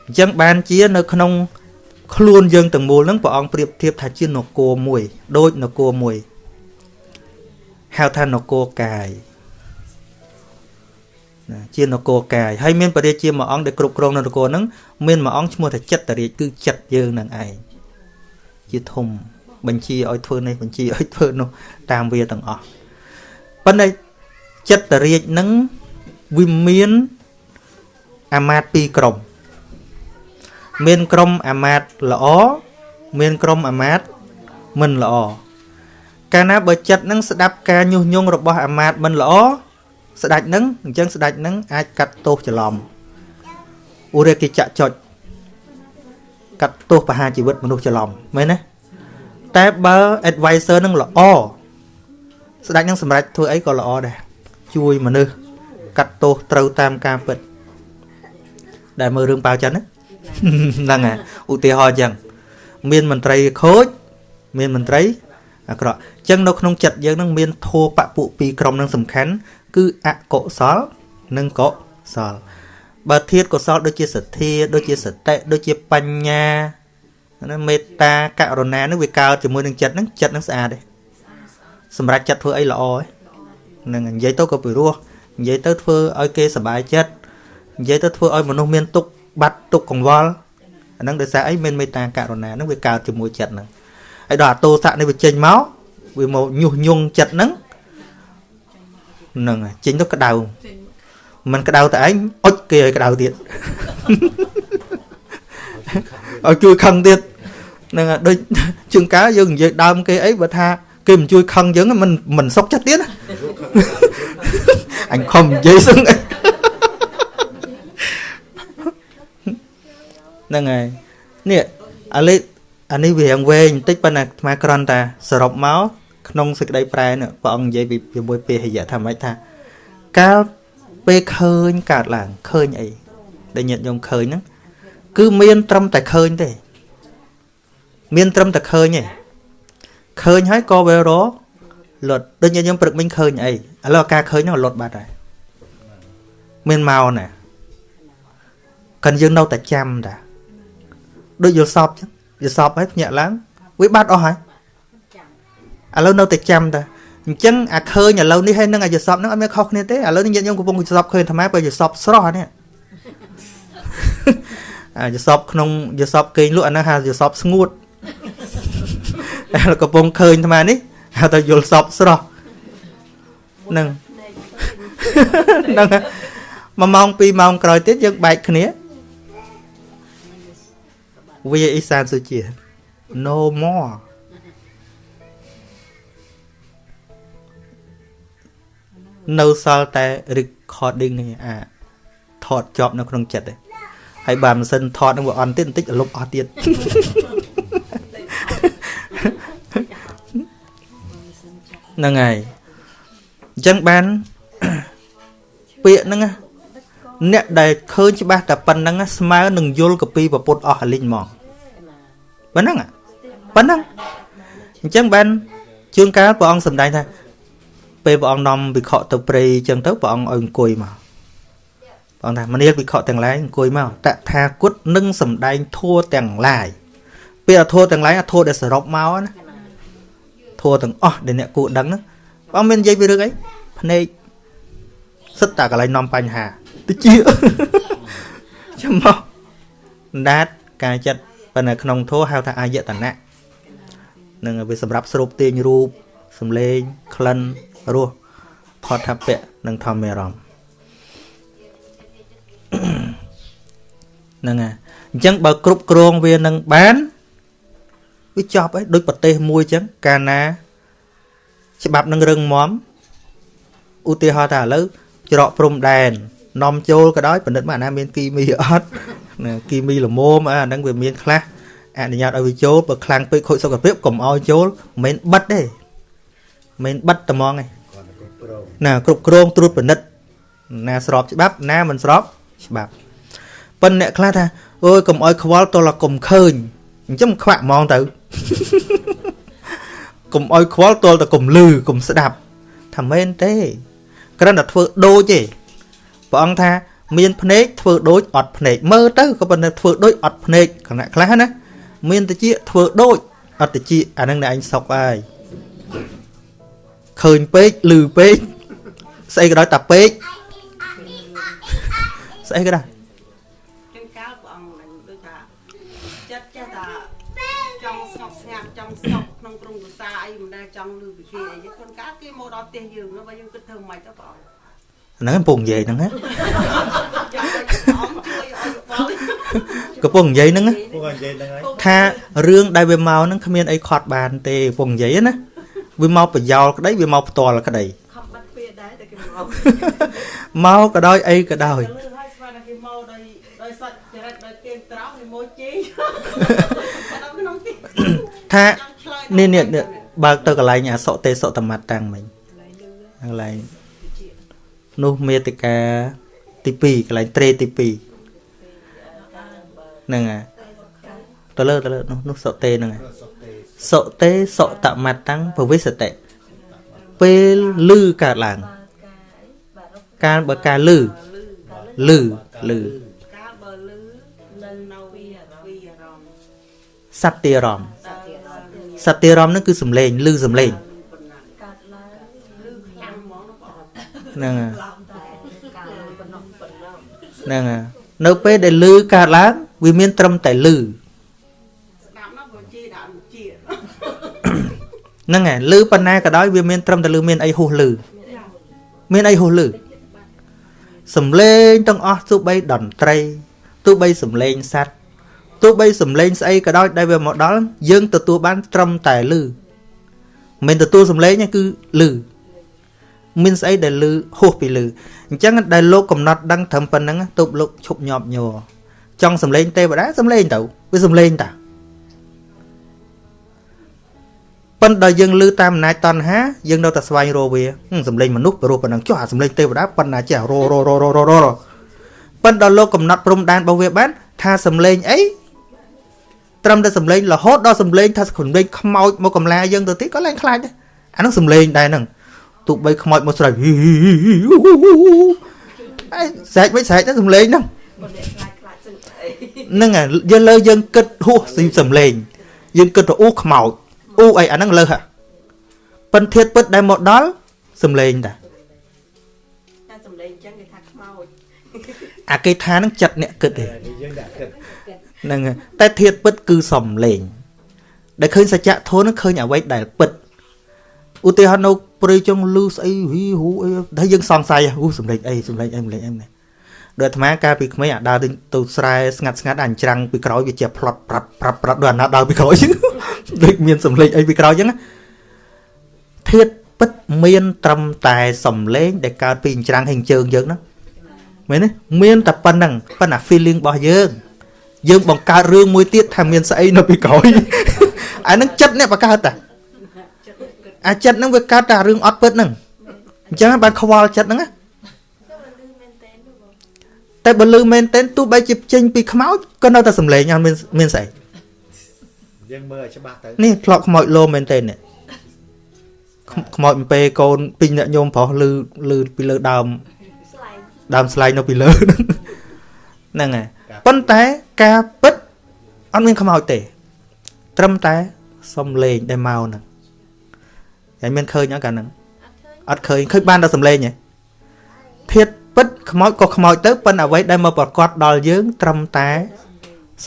អញ្ចឹងបានជានៅក្នុងខ្លួនយើងទាំងមូលហ្នឹងព្រះអង្គប្រៀបធៀបថាជានគរមួយ ដូចនគរមួយហៅថានគរកាយ ណាជានគរកាយហើយមានបរិយាជាមួយអង្គដែលគ្រប់គ្រងនៅនគរហ្នឹងមានមួយអង្គឈ្មោះថាចិត្តរាជគឺចិត្តយើងនឹងឯងជាធំបញ្ជាឲ្យធ្វើនេះបញ្ជាឲ្យធ្វើនោះតាមវាទាំងអស់ប៉ុន្តែចិត្តរាជហ្នឹងវាមានអាមាត្យពីរក្រុមមានក្រុមអាមាត្យល្អមានក្រុមអាមាត្យមិនល្អកាលណាបើចិត្តនឹងស្ដាប់ការញុះញង់របស់អាមាត្យមិនល្អ ស្ដាច់នឹងអញ្ចឹងស្ដាច់នឹងអាចកាត់ទោសច្រឡំឧរេកិចចុចកាត់ទោសបហាជីវិតមនុស្សច្រឡំមែនទេតែបើ advisor នឹងល្អស្ដាច់នឹងសម្រេចធ្វើអីក៏ល្អដែរជួយមនុស្សកាត់ទោសត្រូវតាមការពិតដែលមើលរឿងប៉ាវចិនណាហ្នឹងហើយឧទាហរណ៍អញ្ចឹងមានមន្ត្រីខូចមានមន្ត្រីអាក្រក់អញ្ចឹងនៅក្នុងចិត្តយើងនឹងមានធោបពុពីរក្រុមនឹងសំខាន់ គឺអកុសលនិងកុសលបើធាតកុសលដូចជាសទ្ធាដូចជាសតិដូចជាបញ្ញាណាមេត្តាករុណានឹងវាកើតជាមួយនឹងចិត្តហ្នឹងចិត្តហ្នឹងស្អាតទេសម្រាប់ចិត្តធ្វើអីល្អទេហ្នឹងហើយនិយាយទៅក៏ពិរោះនិយាយទៅធ្វើឲ្យគេសប្បាយចិត្តនិយាយទៅធ្វើឲ្យមនុស្សមានទុក្ខបាត់ទុក្ខកង្វល់អាហ្នឹងដោយសារអីមានមេត្តាករុណាហ្នឹងវាកើតជាមួយចិត្តហ្នឹងហើយដល់អាទោសៈនេះវាចេញមកវាមកញុះញង់ចិត្តហ្នឹង ហ្នឹងហើយចេញទៅក្តៅមិនក្តៅតែឯងអុចគេឲ្យក្តៅទៀតឲ្យជួយខឹងទៀតហ្នឹងហើយដូចជាងកាលយើងនិយាយដើមគេអីបើថាគេមិនជួយខឹងយើងមិនមិនសុខចិត្តទៀតណាអញខំនិយាយសឹងអីហ្នឹងហើយនេះអាលេអានេះវារៀងវែងបន្តិចប៉ុន្តែអាត្មាគ្រាន់តែសរុបមក ក្នុងសេចក្តីប្រែនេះព្រះអង្គនិយាយពីជាមួយពេហយៈថាម៉េចថាកាលពេលឃើញកើតឡើងឃើញអីដែលញាតិញោមឃើញហ្នឹងគឺមានត្រឹមតែឃើញទេ មានត្រឹមតែឃើញទេឃើញហើយក៏វារលត់ដូចញាតិញោមព្រឹកមិញឃើញអីឥឡូវការឃើញហ្នឹងលត់បាត់ហើយមានមកណាកាន់យើងនៅតែចាំតាដូចយល់សពចឹងយល់សពហើយភ្ញាក់ឡើងវាបាត់អស់ហើយ ឥឡូវនៅតែចាំតាអញ្ចឹងអាឃើញឥឡូវនេះហើយនឹងអាយល់សពហ្នឹងអត់មានខុសគ្នាទេឥឡូវនេះញាតិញោមកំពុងយល់សពឃើញអាត្មាបើយល់សពស្រស់អានេះអាយល់សពក្នុងយល់សពគេងលក់អាហ្នឹងហៅយល់សពស្ងួតតែកំពុងឃើញអាត្មានេះហៅថាយល់សពស្រស់ហ្នឹងហ្នឹងហើយមួយម៉ោងពីរម៉ោងក្រោយទៀតយើងបែកគ្នាវាអ៊ីសានសុជា no more នៅសល់តែ recording នេះអាថតជាប់នៅក្នុងចិត្តទេហើយបើមិនសិនថតនឹងវាអន់ទៀតបន្តិចលុបអស់ទៀតហ្នឹងហើយអញ្ចឹងបានពាក្យហ្នឹងណាអ្នកដែលឃើញច្បាស់តែប៉ុណ្្នឹងណាស្មើនឹងយល់កពីប្រពុតអស់អាលីងហ្មងប៉ុណ្ណឹងហ៎ប៉ុណ្ណឹងអញ្ចឹងបានជួនកាលព្រះអង្គសម្ដែងថា ពេលព្រះអង្គនាំវិខទៅព្រៃអញ្ចឹងទៅព្រះអង្គឲ្យអង្គុយមកព្រះអង្គថាមនាលវិខទាំងឡាយអង្គុយមកតថាគតនឹងសម្ដែងធัวទាំងឡាយពេលធัวទាំងឡាយអាធัวដែលសរុបមកណាធัวទាំងអស់ដែលអ្នកគួរដឹងហ្នឹង បងមាននិយាយពីរឿងអីភ្នែកសិតតែកន្លែងនាំបញ្ហាតិច ចាំមកដាតការចិត្តប៉ុន្តែក្នុងធម៌ហៅថាអាយតនៈនឹងវាសម្រាប់ស្រូបទាញរូបសំលេងក្លិន រសផតថពៈនិងធម្មអារម្មណ៍ហ្នឹងហើយអញ្ចឹងបើគ្រប់គ្រងវានឹងបានវាចប់ហើយដូចប្រទេសមួយអញ្ចឹងកាលណាច្បាប់នឹងរឹងមាំឧទាហរណ៍ថាឥឡូវច្រកព្រំដែននាំចូលក៏ដោយបណ្ឌិតមកអាណាមានគីមីអត់ណាគីមីល្មមអាហ្នឹងវាមានខ្លះអនុញ្ញាតឲ្យវាចូលបើខ្លាំងពេកខូចសុខភាពកុំឲ្យចូលមិនមែនបិទទេ មិនមែនបិទត្មងទេគាត់ទៅគ្រប់គ្រងណាគ្រប់គ្រងត្រួតពិនិត្យណាស្របច្បាប់ ណាមិនស្របច្បាប់ប៉ុន្តែអ្នកខ្លះថាអូយកុំអោយខ្វល់តលកុំឃើញអញ្ចឹងខ្វាក់ហ្មងទៅកុំអោយខ្វល់តលតែកុំលឺកុំស្ដាប់ថាមែនទេគ្រាន់តែធ្វើដូចទេព្រះអង្គថាមានភ្នែកធ្វើដូចអត់ភ្នែកមើលទៅក៏ប៉ុន្តែធ្វើដូចអត់ភ្នែកគណៈខ្លះណាមានតិចធ្វើដូចអត់តិចអាហ្នឹងអ្នកអញសុកហើយ ឃើញពេកលឺពេកស្អីក៏ដោយតាពេកស្អីក៏ដោយចឹងកាលព្រះអង្គនឹងដូចថាចិត្តចេះថាចង់ស្ងប់ស្ងាត់ចង់សុខក្នុងក្រុមគ្រួសារអីមិនដែលចង់លឺពីគេអីចឹងខ្លួនកាលគេមកដល់ផ្ទះយើងនោះបើយើងគិតធ្វើមិនទៅព្រះអង្គហ្នឹងកំពុងនិយាយហ្នឹងណាចង់ឲ្យព្រះអង្គជួយឲ្យបោកំពុងនិយាយហ្នឹងណាពួកគាត់និយាយហ្នឹងហើយថារឿងដែលវាមកហ្នឹងគ្មានអីខត់បានទេកំពុងនិយាយណា វាមកប្រយោលក្តីវាមកផ្ទាល់ក្តីខំបាត់ពេលដែរតែគេមកមកក៏ដោយអីក៏ដោយលឺហើយស្មានតែគេមកដោយដោយសត្វចរិតដោយគេត្រង់គេមកជេរដល់ក្នុងទីថាចង់ឆ្លើយនេះនេះនេះបើកទៅកន្លែងអសុទេសតមត្តតាំងមិញកន្លែងនោះមេតិកាទី2កន្លែងត្រេទី2ហ្នឹងហើយទៅលើទៅលើនោះនោះសុទេហ្នឹងហើយ សុខទេសុទេសតមត្តតាំងពវិសតិពេលលឺកើតឡើងការបើការលឺលឺលឺកាលបើលឺនៅនៅវីវីអារម្មណ៍សត្វទារម្មណ៍សត្វទៀតដល់លឺសត្វទារម្មណ៍ហ្នឹងគឺសំឡេងលឺសំឡេងប៉ុណ្ណាកាត់ឡើងលឺខ្លាំងហ្មងណាបងហ្នឹងហើយឡំតែកាលប៉ុណ្ណោះប៉ុណ្ណោះហ្នឹងហើយនៅពេលដែលលឺកើតឡើងវាមានត្រឹមតែលឺ ហ្នឹងហើយលឺប៉ុណ្ណាក៏ដោយវាមានត្រឹមតែលឺមានអីហួសលឺមានអីហួសលឺសំឡេងទាំងអស់ទោះបីតន្ត្រីទោះបីសំឡេងសត្វទោះបីសំឡេងស្អីក៏ដោយដែលវាមកដល់យើងទទួលបានត្រឹមតែលឺមិនមែនទទួលសំឡេងទេគឺលឺមានស្អីដែលលឺហួសពីលឺអញ្ចឹងដែលលោកកំណត់ដឹងត្រឹមប៉ុណ្្នឹងទប់លោកឈប់ញាប់ញ័រចង់សំឡេងទេវតាសំឡេងទៅវាសំឡេងតា ប៉ុន្តែដល់យើងលឺតាមអំណាចតណ្ហាយើងនៅតែស្វែងរកវាហឹមសំឡេងមនុស្សព្រោះប៉ុណ្ណឹងចុះអាសំឡេងទេវតាប៉ុណ្ណាចេះរររររររប៉ុន្តែដល់លោកកំណត់ព្រំដែនរបស់វាបាន ថាសំឡេងអីត្រឹមតែសំឡេងរហូតដល់សំឡេងថាសំឡេងខ្មោចមកកំឡាយើងទៅទៀតក៏ឡើងខ្លាចដែរអានោះសំឡេងដែរហ្នឹងទោះបីខ្មោចមកស្រែកហ៊ីហ៊ីហ៊ីអីស្រែកមិនស្រែកតែសំឡេងហ្នឹងបើអ្នកខ្លាចខ្លាចសឹងអីហ្នឹងហើយយើងលើយើងគិតហួសស៊ីសំឡេងយើងគិតទៅអូខ្មោច អូអីអាហ្នឹងលើសហ่ะប៉ិនធៀបពិតដែលមកដល់សំឡេងតាតែសំឡេងអញ្ចឹងគេថាខ្មោចអាគេថាហ្នឹងចិត្តអ្នកគិតទេតែនេះយើងដាក់គិតហ្នឹងហើយតែធៀបពិតគឺសំឡេងដែលឃើញសច្ចធម៌ហ្នឹងឃើញអ្វីដែលពិតឧទាហរណ៍នៅព្រៃចុងលឺស្អីហ៊ីហ៊ូអីដែលយើងសង្ស័យហ៊ូសំឡេងអីសំឡេងអីសំឡេងអីនេះ ដូចអាត្មាកាលពីក្មេងអាដើរទៅទៅស្រែស្ងាត់ស្ងាត់អញ្ច្រាំងពីក្រោយវាជាផ្លត់ប្រាប់ប្រាប់ប្រាប់ដូចអាណាដើរពីក្រោយដូចមានសំឡេងអីពីក្រោយអញ្ចឹងណាធៀបពិតមានត្រឹមតែសំឡេងដែលកើតពីអញ្ច្រាំងហើយអញ្ជើងយើងហ្នឹងមែនទេមានតែប៉ុណ្្នឹងប៉ុន្តែ feeling របស់យើងយើងបង្កើតរឿងមួយទៀតថាមានស្អីនៅពីក្រោយអាហ្នឹងចិត្តអ្នកបង្កើតតាអាចិត្តហ្នឹងវាកើតតែរឿងអត់ពិតហ្នឹងអញ្ចឹងបានខ្វល់ចិត្តហ្នឹងណា តែបើលឺមែនតើទោះបីជាចេញពីខ្មោចក៏នៅតែសំឡេងអត់មានមានស្អីយើងមើលឲ្យច្បាស់ទៅនេះធ្លាប់ខ្មោចលោមែនតើនេះខ្មខ្មោចអំពេកូនពីរអ្នកញោមប្រុសលឺលឺពីលើដើមដើមស្លែងនៅពីលើហ្នឹងហើយប៉ុន្តែការពិតអត់មានខ្មោចទេ ត្រឹមតែសំលេងដែលមកហ្នឹងហើយមានឃើញអត់កាលហ្នឹងអត់ឃើអត់ឃើញឃើញបានតែសំឡេងទេធាត ពិតខ្មោចក៏ខ្មោចទៅប៉ុន្តែអ្វីដែលមកប្រកាសដល់យើងត្រឹមតែ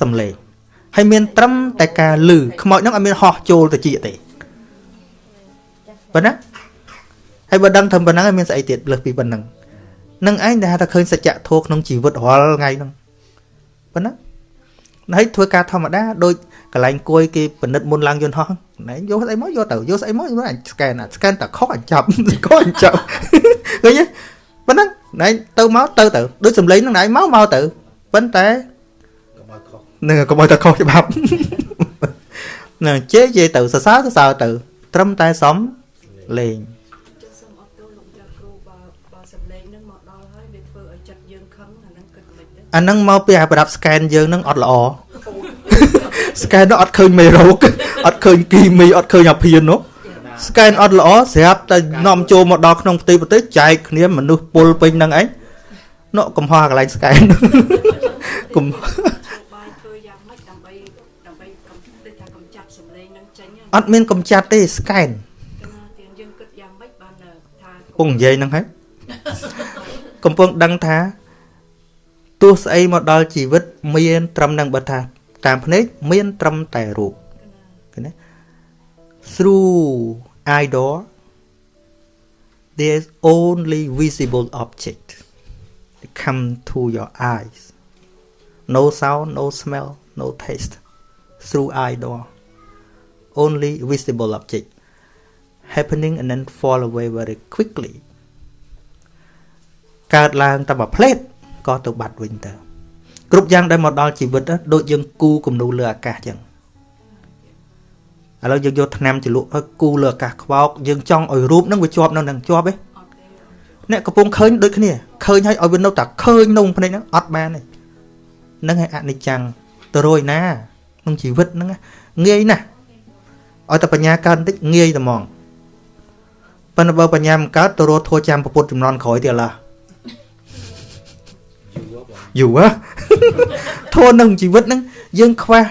សំឡេងហើយមានត្រឹមតែការលឺខ្មោចហ្នឹងអត់មានហោះចូលទៅជាទេប៉ុណ្ណាហើយបើដឹងធ្វើប៉ុណ្ណឹងហើយមានស្អីទៀតលើសពីប៉ុណ្ណឹងនឹងឯងដែលហៅថាឃើញសច្ចធម៌ក្នុងជីវិតរាល់ថ្ងៃហ្នឹងប៉ុណ្ណាហើយធ្វើការធម្មតាដូចកន្លែងគួយគេពិនិត្យមុនឡើងយន្តហោះណែយកស្អីមកយកទៅយកស្អីមកយកអញស្កេនអាស្កេនតែខុសអញចាប់ខុសអញចាប់ឃើញទេ ប៉ុណ្ណឹងណែទៅមកទៅទៅដូចសំឡេងហ្នឹងណែមកមកទៅប៉ុន្តែកុំឲ្យខុសនឹងកុំឲ្យតែខុសច្បាប់នឹងជេជេទៅសរសើរសរសើរទៅ ត្រឹមតែសំលេងចុះសូមអត់ទោសលោកចាស់គ្រូបើបើសម្លេងនឹងមកដល់ហើយវាធ្វើឲ្យចិត្តយើងខឹងអាហ្នឹងគិតមិនទេអាហ្នឹងមកពីអាប្រដាប់ scan យើងហ្នឹងអត់ល្អ scan នោះអត់ឃើញមេរោគអត់ឃើញគីមីអត់ឃើញអាភៀននោះ scan អត់ល្អស្រាប់តែនាំចូលមកដល់ក្នុងផ្ទៃប្រទេសចែកគ្នាមនុស្សពុលពេញហ្នឹងឯងនោះកំហុសអាកន្លែង scan កំបាយធ្វើយ៉ាងម៉េចដើម្បីដើម្បីកំដូចថាកំចាត់សម្លេងនឹងចេញហ្នឹងអត់មានកំចាត់ទេ scan គណៈទៀនយើងគិតយ៉ាងម៉េចបានថាកំពុងនិយាយហ្នឹងហើយកំពុងដឹងថាទោះស្អីមកដល់ជីវិត មានត្រឹមនឹងបើថា តាមភ្នែកមានត្រឹមតែរូបឃើញទេ through idol there's only visible object that come to your eyes no sound no smell no taste through idol only visible object happening and then fall away very quickly កើតឡើងតែមួយផ្លេតក៏ទៅបាត់វិញទៅគ្រប់យ៉ាងដែលមកដល់ជីវិតណាដូចយើងគូគំនូលើអាកាសចឹង ឥឡូវយើងយកថ្នាំចលក់ឲ្យគូលើអាកាសខ្វោកយើងចង់ឲ្យរូបហ្នឹងវាជាប់នៅនឹងជាប់ទេអត់ទេអ្នកកំពុងឃើញដូចគ្នាឃើញឲ្យឲ្យវានៅតែឃើញក្នុងភ្នែកហ្នឹងអត់បានទេហ្នឹងឯអនិច្ចំទៅរយណាក្នុងជីវិតហ្នឹងណាងាយណាស់ឲ្យតែបញ្ញាកើតបន្តិចងាយតែហ្មងប៉ុន្តែបើបញ្ញាមិនកើតទៅរត់ធួចាំពុទ្ធចំនួនក្រោយទៀតឡើយូរបងយូរហ៎ធួនឹងជីវិតហ្នឹងយើងខ្វះ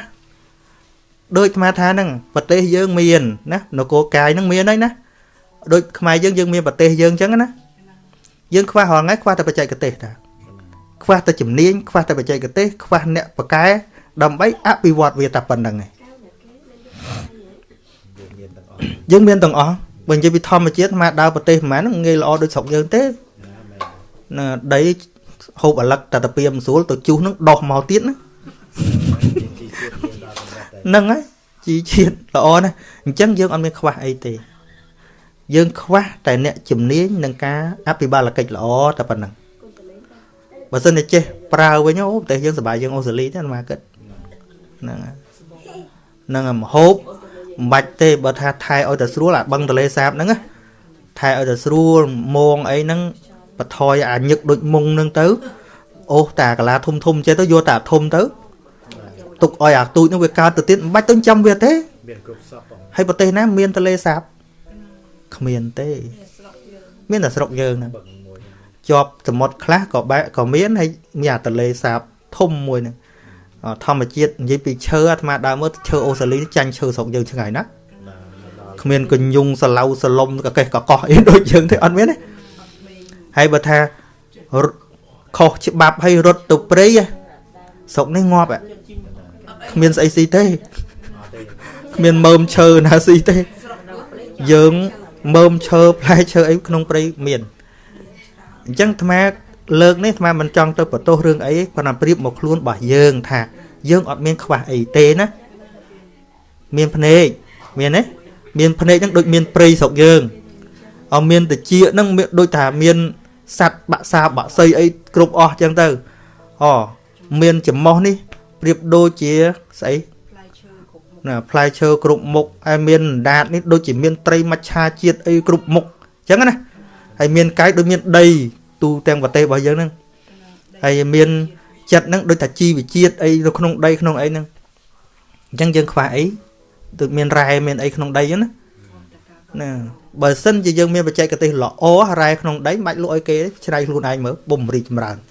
ដូចអាត្មាថាហ្នឹងប្រទេសយើងមានណានគរកាយហ្នឹងមានហើយណាដូចខ្មែរយើងយើងមានប្រទេសយើងអញ្ចឹងណាយើងខ្វះរាល់ថ្ងៃខ្វះតែបច្ចេកទេសតាខ្វះតែជំនាញខ្វះតែបច្ចេកទេសខ្វះអ្នកបកកែដើម្បីអភិវឌ្ឍវាតែប៉ុណ្្នឹងឯងយើងមានទាំងអស់យើងមានទាំងអស់បើនិយាយពីធម្មជាតិអាត្មាដើរប្រទេសប្រហែលហ្នឹងងាយល្អដូចស្រុកយើងទេណាមែនណាដីហូបអាលឹកតែតាពីមិនស្រួលទៅជុះហ្នឹងដោះមកទៀតណា ជីជាតិយើងដល់សម្រាប់តែ ហ្នឹងហើយជីជាតិល្អណាស់អញ្ចឹងយើងអត់មានខ្វះអីទេយើងខ្វះតែអ្នកជំនាញនឹងការអភិបាលកិច្ចល្អតែប៉ុណ្ណឹងបើសិនតែចេះប្រើវិញអូប្រទេសយើងសប្បាយយើងអូស្ត្រាលីទេអាត្មាគិតហ្នឹងហើយហ្នឹងហើយមហូបមិនបាច់ទេបើថាថែឲ្យតែស្រួលអាបឹងទលេសាបហ្នឹងណាថែឲ្យតែស្រួលមងអីហ្នឹងបថយអាញឹកដូចមុងហ្នឹងទៅអូសតាកាឡាធំធំចេះទៅយកតាធំទៅ ទុកឲ្យអាទូចហ្នឹងវាកើតទៅទៀតមិនបាច់ទៅចាំវាទេមានគ្រប់សពបងហើយប្រទេសណាមានទលេសាបគ្មានទេមានតែស្រុកយើងហ្នឹងបឹងមួយជាប់សមុទ្រខ្លះក៏បែកក៏មានហើយមានអាទលេសាបធំមួយហ្នឹងអធម្មជាតិនិយាយពីឈើអាត្មាដើរមើលឈើអូស្ត្រាលីចាញ់ឈើស្រុកយើងឆ្ងាយណាស់ណាមកដល់គ្មានកញ្ញុងសឡៅសលុំកកេះកកោះអីដូចយើងទេអត់មានទេហើយបើថារត់ខុសច្បាប់ហើយរត់ទៅព្រៃហ៎ស្រុកនេះងាប់ហ៎ គ្មានស្អីស៊ីទេអត់ទេគ្មានមើមឈើណាស៊ីទេ យើងមើមឈើផ្លែឈើអីក្នុងព្រៃមានអញ្ចឹងអាត្មាលើកនេះអាត្មាមិនចង់ទៅបន្ទោសរឿងអីទេប៉ុន្តែប្រៀបមកខ្លួនរបស់យើងថា យើងអត់មានខ្វះអីទេណាមានភ្នែកមានទេមានភ្នែកហ្នឹងដូចមានព្រៃស្រុកយើងអត់មានតិចហ្នឹងមានដូចថាមានសัตว์បាក់សាបាក់សីអីគ្រប់អស់អញ្ចឹងទៅអូមានចំមោះនេះ ប្រៀបដូចជាស្អីផ្លែឈើគ្រប់មុខណាផ្លែឈើគ្រប់មុខហើយមានអណ្ដាតនេះដូចជាមានត្រីមច្ឆាជាតិអីគ្រប់មុខអញ្ចឹងណាហើយមានកាយដូចមានដី ទូទាំងប្រទេសរបស់យើងហ្នឹងហើយមានចិត្តហ្នឹងដូចថាជីវជាតិអីនៅក្នុងដីក្នុងអីហ្នឹងអញ្ចឹងយើងខ្វះអីដូចមានរ៉ែមានអីក្នុងដីហ្នឹងណាណាបើសិនជាយើងមានបច្ចេកទេសល្អរ៉ែក្នុងដីមិនបាច់លក់ឲ្យគេទេច្នៃខ្លួនឯងមើលបំរីកចម្រើនហ្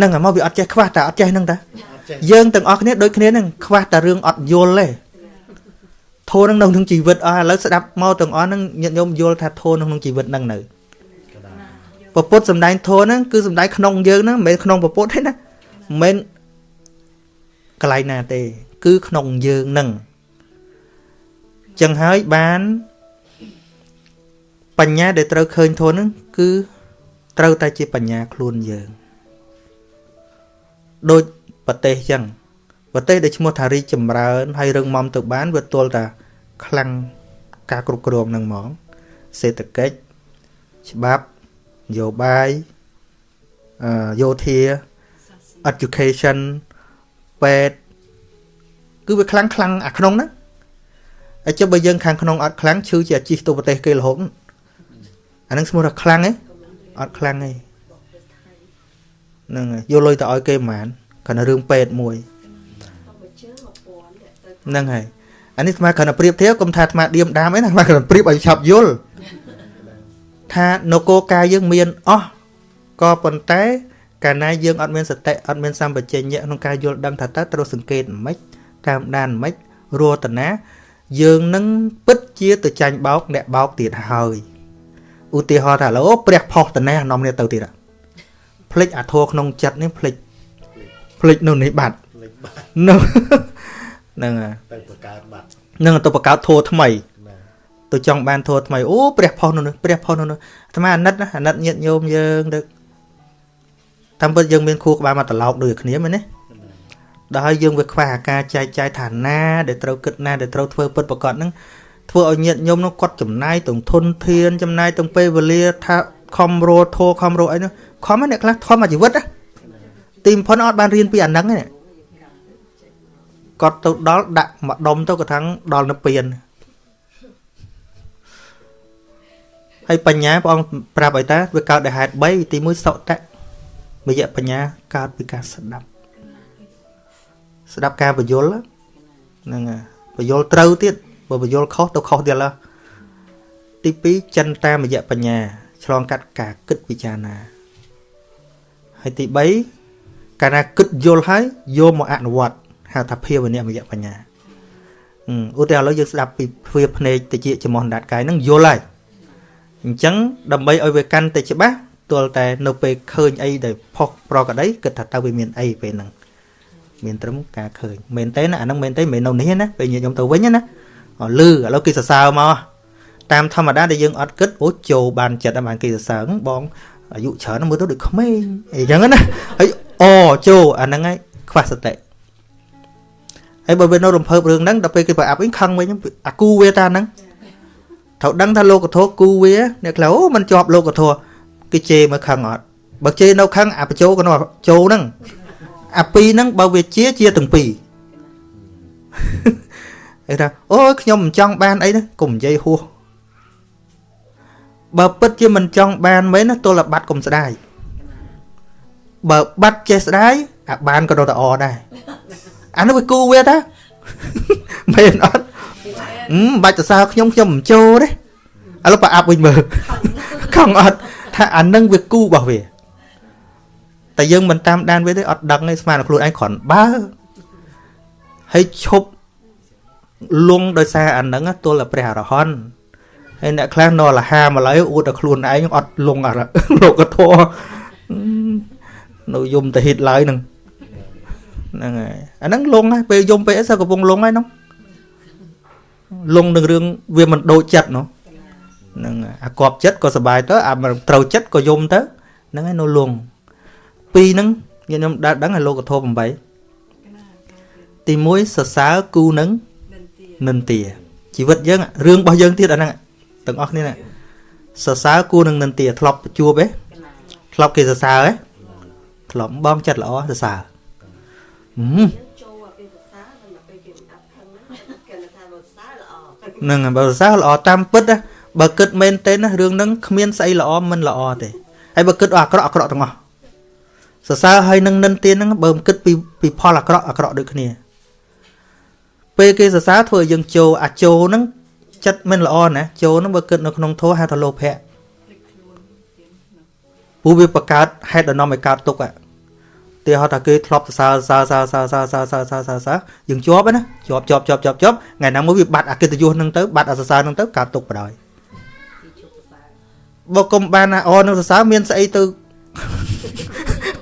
នឹងហើយមកវាអត់ចេះខ្វះតែអត់ចេះហ្នឹងតាអត់ចេះយើងទាំងអស់គ្នាដូចគ្នាហ្នឹងខ្វះតែរឿងអត់យល់ទេធម៌នឹងនៅក្នុងជីវិតអស់ឥឡូវស្ដាប់មកទាំងអស់ហ្នឹងញាតិញោមយល់ថាធម៌នៅក្នុងជីវិតហ្នឹងនៅពពុទ្ធសំដែងធម៌ហ្នឹងគឺសំដែងក្នុងយើងហ្នឹងមិនមែនក្នុងពពុទ្ធទេណាមិនមែនកន្លែងណាទេ គឺក្នុងយើងហ្នឹងចឹងហើយបានបញ្ញាដែលត្រូវឃើញធម៌ហ្នឹងគឺត្រូវតែជាបញ្ញាខ្លួនយើង ដូចប្រទេសចឹងប្រទេសដែលឈ្មោះថារីកចម្រើនហើយរឹងមាំទៅបានវាទល់តែខ្លាំងការគ្រប់គ្រងនឹងហ្មងសេដ្ឋកិច្ចច្បាប់នយោបាយអឺយោធា education ពេទ្យគឺវាខ្លាំងខ្លាំងអាក្នុងហ្នឹងហើយចុះបើយើងខាងក្នុងអត់ខ្លាំងឈឺជាអាជីពទៅប្រទេសគេរហូតអាហ្នឹងឈ្មោះថាខ្លាំងទេអត់ខ្លាំងទេ ហ្នឹងហើយយកលុយទៅឲ្យគេប្រហែលគ្រាន់តែរឿងពេទ្យមួយហ្នឹងហើយអានេះស្មាគ្រាន់តែប្រៀបធៀបកុំថាអាត្មាឌៀមដាមអីណាស្មាគ្រាន់តែប្រៀបឲ្យឆាប់យល់ថានគរកាយយើងមានអស់ក៏ប៉ុន្តែកាលណាយើងអត់មានសតិអត់មានសម្បជញ្ញៈក្នុងការយល់ដឹងថាតើត្រូវសង្កេតមិនតាមដានមិនរតនាយើងនឹងពិតជាទៅចាញ់បោកអ្នកបោកទៀតហើយឧទាហរណ៍ថាឡូព្រះផុសតណានាំគ្នាទៅទៀត ភ្លេចអាធัวក្នុងចិត្តនេះភ្លេចភ្លេចនៅនេះបាត់នឹងហ្នឹងហើយ ទៅបង្កើតបាត់ នឹងទៅបង្កើតធัวថ្មី ណា ទៅចង់បានធัวថ្មីអូព្រះផុសនៅនោះព្រះផុសនៅនោះអាត្មាអាណិតណាអាណិតញាតញោមយើងទៅតាមពិតយើងមានខួរក្បាលមកត្រឡោកដូចគ្នាមែនទេដល់ហើយយើងវាខ្វះអាការចែកចាយឋានៈដែលត្រូវគិតណាដែលត្រូវធ្វើពិតប្រកបហ្នឹងធ្វើឲ្យញាតញោមនោះគាត់ចំណាយទាំងធនធានចំណាយទាំងពេលវេលាថាខំរោធោខំរោអីនោះ ខំហ្នឹងអ្នកខ្លះធំអាជីវិតណាទីបំផុតអត់បានរៀនពីអាហ្នឹងទេគាត់ទៅដល់ដាក់មកដុំទៅក៏ថាំងដល់នៅពៀនហើយបញ្ញាព្រះអង្គប្រាប់ឲ្យតាវាកើតដោយហេតុ3ទី1សុតៈមយៈបញ្ញាកើតពីការស្ដាប់ស្ដាប់ការបញ្យលហ្នឹងហើយបញ្យលត្រូវទៀតបើបញ្យលខុសទៅខុសទៀតឡើទី2ចិនតាមយៈបញ្ញាឆ្លងកាត់ការគិតពិចារណា ហើយទី3កាលណាគិតយល់ហើយយកមកអនុវត្តហៅថាភាវនិមយៈបញ្ញាអឺឧទាហរណ៍ឥឡូវយើងស្ដាប់ពីទ្វាភ្នែកតិចចំោះដាតកាយហ្នឹងយល់ហើយអញ្ចឹងដើម្បីឲ្យវាកាន់តែច្បាស់ទល់តែនៅពេលឃើញអីដែលផុសប្រកដីគិតថាតើវាមានអីពេលហ្នឹងមានត្រឹមការឃើញមែនទេណាអាហ្នឹងមែនទេមិនមែននៅនេះណាពេលញាតិខ្ញុំទៅវិញណាអលឺឥឡូវគេសរសើរមកតាមធម្មតាដែលយើងអត់គិតអូចូលបានចិត្តបានគេសរសើរហ្នឹងបង អាយុច្រើនមើលទៅដូចក្មេងអីចឹងណាហើយអូចូលអាហ្នឹងហើយខ្វះសតិហើយបើវានៅរំភើបរឿងហ្នឹងដល់ពេលគេប្រអាប់វិញខឹងវិញអាគូវាតាហ្នឹងត្រូវដឹងថាលោកធម៌គូវាអ្នកខ្លះអូมันជាប់លោកធម៌គេជេរមកខឹងអត់បើជេរនៅខឹងអាបញ្ចោក៏នៅចូលហ្នឹងអាពីរហ្នឹងបើវាជាជាទាំងពីរគេថាអូយខ្ញុំមិនចង់បានអីណាកុំនិយាយហួស បើពិតជាមិនចង់បានមែនណាទល់តែបាត់កុំស្ដាយបើបាត់ចេះស្ដាយអាបានក៏នៅតែអដែរអានោះវាគូវាតាមែនអត់ហឹមបាច់សរសើរខ្ញុំខ្ញុំមិនចូលទេឥឡូវប្រអាប់វិញមើលខំអត់ថាអានឹងវាគូរបស់វាតែយើងមិនតាមដានវាទេអត់ដឹងទេស្មានតែខ្លួនឯងគ្រាន់បើហើយឈប់លងដោយសារអានឹងទល់តែព្រះអរហន្ត ហើយអ្នកខ្លះនរលហាមកឡើយអួតតែខ្លួនឯងអត់លងអាលោកធរនៅយំតាហិតឡើយហ្នឹងហ្នឹងហើយអាហ្នឹងលងណាពេលយំពេលអីសើកំពុងលងហើយហ្នឹងលងនឹងរឿងវាមិនដូចចិត្តនោះហ្នឹងអាកប់ចិត្តក៏សុបាយទៅអាត្រូវចិត្តក៏យំទៅហ្នឹងហើយនៅលងពីរហ្នឹងខ្ញុំដល់ដឹងឲ្យលោកធម៌8ទី1សរសើរគូនឹងនិន្ទាជីវិតយើងរឿងរបស់យើងទៀតអាហ្នឹង ទាំងអស់គ្នាណាសរសើរគូនឹងនិន្ទាធ្លាប់ជួបទេធ្លាប់គេសរសើរទេធ្លាប់បងចិត្តល្អសរសើរហឹមចូលអាពេលភាសាដល់ពេលគេមិនដាប់ខឹងហ្នឹងគេថាភាសាល្អហ្នឹងហើយបើសរសើរល្អតាមពិតណាបើគិតមែនទេណារឿងហ្នឹងគ្មានស្អីល្អមិនល្អទេហើយបើគិតអាក្រក់អាក្រក់ទាំងអស់សរសើរហើយនឹងនិន្ទាហ្នឹងបើមិនគិតពីពីផលអាក្រក់អាក្រក់ដូចគ្នាពេលគេសរសើរធ្វើឲ្យយើងចូលអាចូលហ្នឹង ចិត្តមិនល្អណាចូលហ្នឹងបើគិតនៅក្នុងធម៌ហៅថាលោភៈព្រោះវាបង្កើតហេតុដំណំឲ្យកើតទុកអាទីហោថាគេធ្លាប់សរសើរសើសើសើសើសើសើសើសើសើយើងជាប់ណាជាប់ជាប់ជាប់ជាប់ជាប់ថ្ងៃណាមួយវាបាត់អកិត្តិយសហ្នឹងទៅបាត់អសរសើរហ្នឹងទៅកើតទុកបដ ாய் បើគុំបានណាអនឹងសរសើរមានស្អីទៅ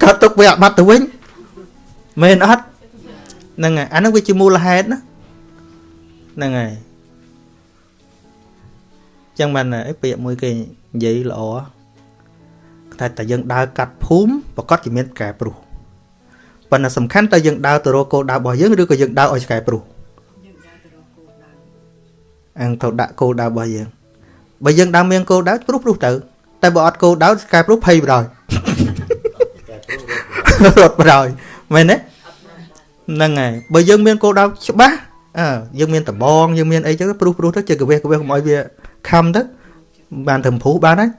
កើតទុកវាអាបត្តិទៅវិញមែនអត់ហ្នឹងហើយអាហ្នឹងវាជាមូលហេតុណាហ្នឹងហើយ ចឹងបានអីពាក្យមួយគេនិយាយល្អតែតែយើងដើរកាត់ភូមិប្រកាសជាមានកែព្រោះប៉ុន្តែសំខាន់តើយើងដើរទៅរកគោលដៅរបស់យើងឬក៏យើងដើរឲ្យឆ្កែព្រោះយើងដើរទៅរកគោលដៅអញទៅដាក់គោលដៅរបស់យើងបើយើងដើរមានគោលដៅព្រោះព្រោះទៅ តែបើអត់គោលដៅឆ្កែព្រោះភ័យបដ ாய் រត់បដ ாய் មែនទេហ្នឹងហើយបើយើងមានគោលដៅច្បាស់អើយើងមានដបងយើងមានអីចឹងព្រោះព្រោះទៅជាកវេះកវេះកុំឲ្យវា ខំទៅបានទៅព្រោះបានហើយ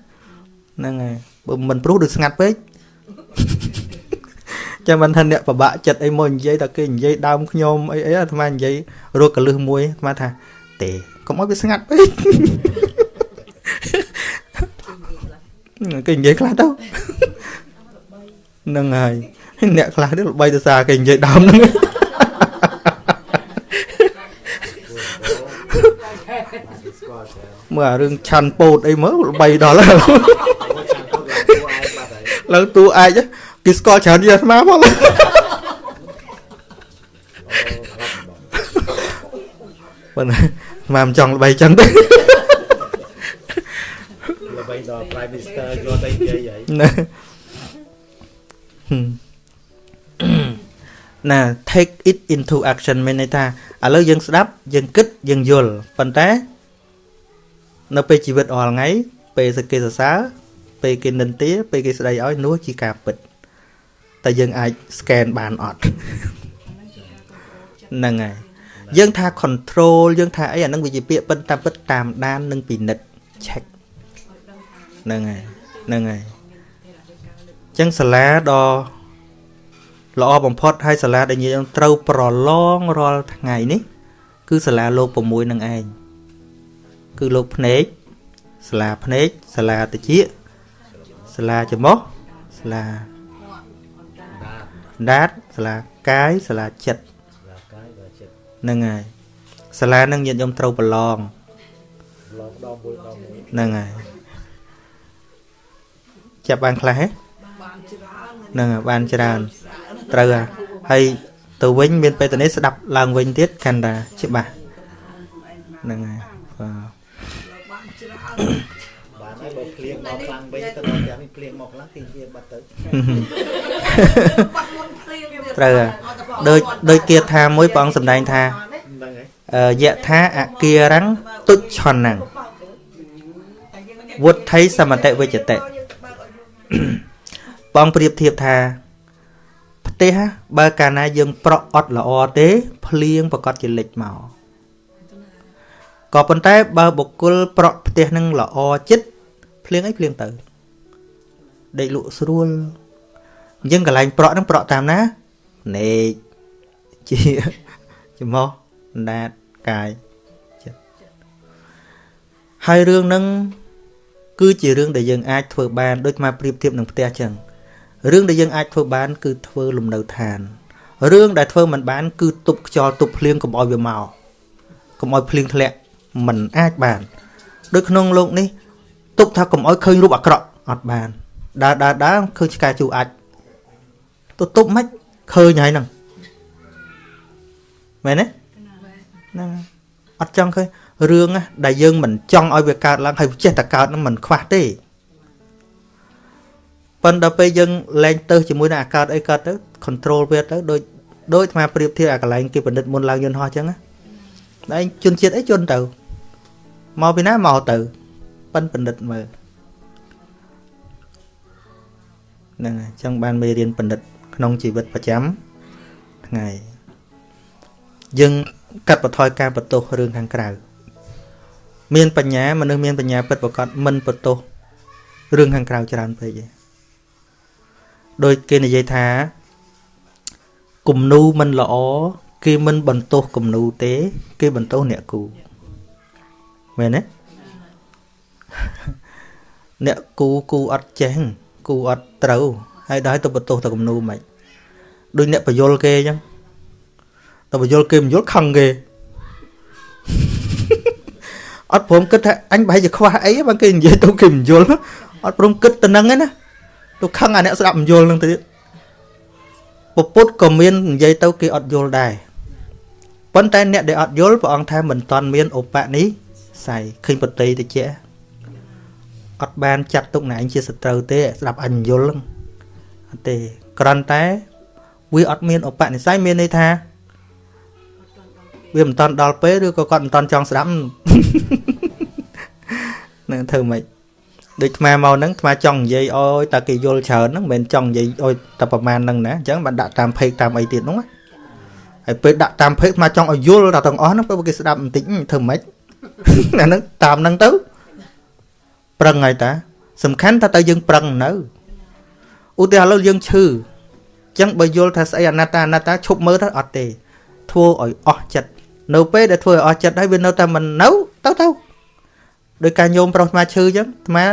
ហ្នឹងហើយបើមិនព្រោះដូចស្ងាត់ពេកចាំមិនថាអ្នកពិបាកចិត្តអីមកនិយាយតែគេនិយាយដើមខ្ញុំអីអីអាត្មានិយាយរកកលឹះមួយអាត្មាថាទេកុំឲ្យវាស្ងាត់ពេកគេនិយាយខ្លះទៅហ្នឹងហើយអ្នកខ្លះនេះល្បីទៅសារគេនិយាយដើមហ្នឹង ស្គាល់ច្រើន មើលអារឿងឆាន់ពោតអីមើលល្បីដល់ហើយអូចាំទៅគេគួរឯងបាត់ហើយឡើងតួអាចគេស្គាល់ច្រើនជាងអាត្មាផងអូរត់បងប៉ុន្តែអាត្មាមិនចង់ល្បីចឹងទេល្បីដល់ Prime Minister យកទៅនិយាយហើយណាណា take it into action មានន័យថាឥឡូវយើងស្ដាប់យើងគិតយើងយល់ប៉ុន្តែ នៅពេលជីវិតរាល់ថ្ងៃពេលសគេសរសើរពេលគេនិន្ទាពេលគេស្ដីឲ្យនោះជាការពិតតែយើងអាច scan បានអត់ហ្នឹងហើយយើងថា control យើងថាអីអានឹងវាជាពាក្យពិតតាមពិតតាមដាននិងពិនិត្យ check ហ្នឹងហើយហ្នឹងហើយអញ្ចឹងសាលាដ៏ល្អបំផុតហើយសាលាដែលយើងត្រូវប្រឡងរាល់ថ្ងៃនេះ គឺសាលាលោក6នឹងឯង គឺលោកភ្នែកសាលាភ្នែកសាលាតិចសាលាច្រមុះសាលាដាតដាតសាលាកាយសាលាចិត្តឡាកាយដល់ចិត្តហ្នឹងហើយសាលានឹងញាតិញោមត្រូវប្រឡងឡងដល់មួយដល់មួយហ្នឹងហើយចាប់បានខ្លះហ៎បានច្រើនហ្នឹងហើយបានច្រើនត្រូវហើយហើយទៅវិញមានបេតនីស្ដាប់ឡើងវិញទៀតកាន់តែច្បាស់ហ្នឹងហើយបាទបានច្រើន បានហើយបើភ្លៀងមកខ្លាំងវិញទៅដល់យ៉ាងនេះភ្លៀងមកខ្លាំងទីវាបាត់ទៅបាត់មុនព្រៀងទៀតត្រូវហើយដូចដូចគាថាមួយព្រះអង្គសម្ដែងថាហ្នឹងហើយអឺយៈថាអគារੰទុច្ឆនੰវុទ្ធិសមតិវិជ្ជតិបងប្រៀបធៀបថាផ្ទះបើកាលណាយើងប្រក់អត់ល្អទេ ភ្លៀងប្រកាសជាលិចមក ក៏ប៉ុន្តែបើបុគ្គលប្រក់ផ្ទះនឹងល្អចិត្តភ្លៀងអីភ្លៀងទៅដេកលក់ស្រួលអញ្ចឹងកន្លែងប្រក់នឹងប្រក់តាមណាភ្នែកជាច្រមុះអណ្ដាតកាយចិត្តហើយរឿងហ្នឹងគឺជារឿងដែលយើងអាចធ្វើបានដូចមកប្រៀបធៀបនឹងផ្ទះចឹងរឿងដែលយើងអាចធ្វើបាន គឺធ្វើលំនៅឋានរឿងដែលធ្វើមិនបាន គឺទប់ខ្យល់ទប់ភ្លៀងកុំឲ្យវាមកកុំឲ្យភ្លៀងធ្លាក់ មិនអាចបានដូចក្នុងលោកនេះទុកថាកុំអោយឃើញរូបអាក្រក់អត់បានដើរដើរដើរឃើញឆ្កែជូរអាចទៅទប់មិនឃើញហើយហ្នឹងមែនទេហ្នឹងអត់ចង់ឃើញរឿងដែលយើងមិនចង់ឲ្យវាកើតឡើងហើយចេះតែកើតហ្នឹងមិនខ្វះទេប៉ុន្តែពេលយើងលែងទៅជាមួយនឹងអាកើតអីកើតទៅ control វាទៅដូចដូចអាប្រៀបធៀបអាកន្លែងគេផលិតមុនឡើងយន្តហោះអញ្ចឹងណាតែជនជាតិអីជនទៅ មកពីណាមកទៅប៉ិនបណ្ឌិតមើលហ្នឹងហើយអញ្ចឹងបានមេរៀនបណ្ឌិត ក្នុងជីវិតប្រចាំថ្ងៃយើងកាត់បន្ថយការបន្ទោសរឿងខាងក្រៅមានបញ្ញាមនុស្សមានបញ្ញាពិតប្រកបមិនបន្ទោសរឿងខាងក្រៅច្រើនពេកទេដោយគេនិយាយថាគំនូមិនល្អគេមិនបន្ទោសគំនូទេ គេបន្ទោសអ្នកគូ មែនទេអ្នកគូគូអត់ចេះគូអត់ត្រូវហើយដល់ទៅបន្ទោសតែគំនូមិនដូចអ្នកបយលគេអញ្ចឹងតែបយលគេមិនយល់ខឹងគេអត់ព្រមគិតថាអញប្រហែលជាខ្វះអីបើគេនិយាយទៅគេមិនយល់អត់ព្រមគិតទៅនឹងឯណាទៅខឹងអាអ្នកស្ដាប់មិនយល់នឹងទៅទៀតពពុទ្ធក៏មាននិយាយទៅគេអត់យល់ដែរប៉ុន្តែអ្នកដែលអត់យល់ព្រះអង្គថាមិនតន់មានឧបនិស្ស័ យឃើញបតីតិចអត់បានចាត់ទុកណែឯងជាសត្រូវទេស្ដាប់អញយល់ហ្នឹងអត់ទេគ្រាន់តែវាអត់មានឧបនិស្ស័យមានន័យថាវាមិនតន់ដល់ពេលឬក៏គាត់មិនតន់ចង់ស្ដាប់ នឹងធ្វើម៉េចដូចអាត្មាមកហ្នឹងអាត្មាចង់និយាយអោយតែគេយល់ច្រើនហ្នឹងមិនមែនចង់និយាយអោយតែប្រមាណហ្នឹងណាអញ្ចឹងបានដាក់តាមเพจតាមអីទៀតហ្នឹងណាហើយពេលដាក់តាមเพจអាត្មាចង់ឲ្យយល់ដល់ទាំងអស់ហ្នឹងពេលគេស្ដាប់បន្តិចធ្វើម៉េច អាហ្នឹងតាមហ្នឹងទៅ ប្រឹងហើយតា សំខាន់ថាតើយើងប្រឹងនៅឧទាហរណ៍ឥឡូវយើងឈឺអញ្ចឹងបើយល់ថាស្អីអនត្តាអនត្តាឈប់មើលទៅអត់ទេធ្វើឲ្យអស់ចិត្តនៅពេលដែលធ្វើឲ្យអស់ចិត្តហើយវានៅតែមិននៅទៅទៅដោយការញោមប្រុសអាត្មាឈឺអញ្ចឹងអាត្មា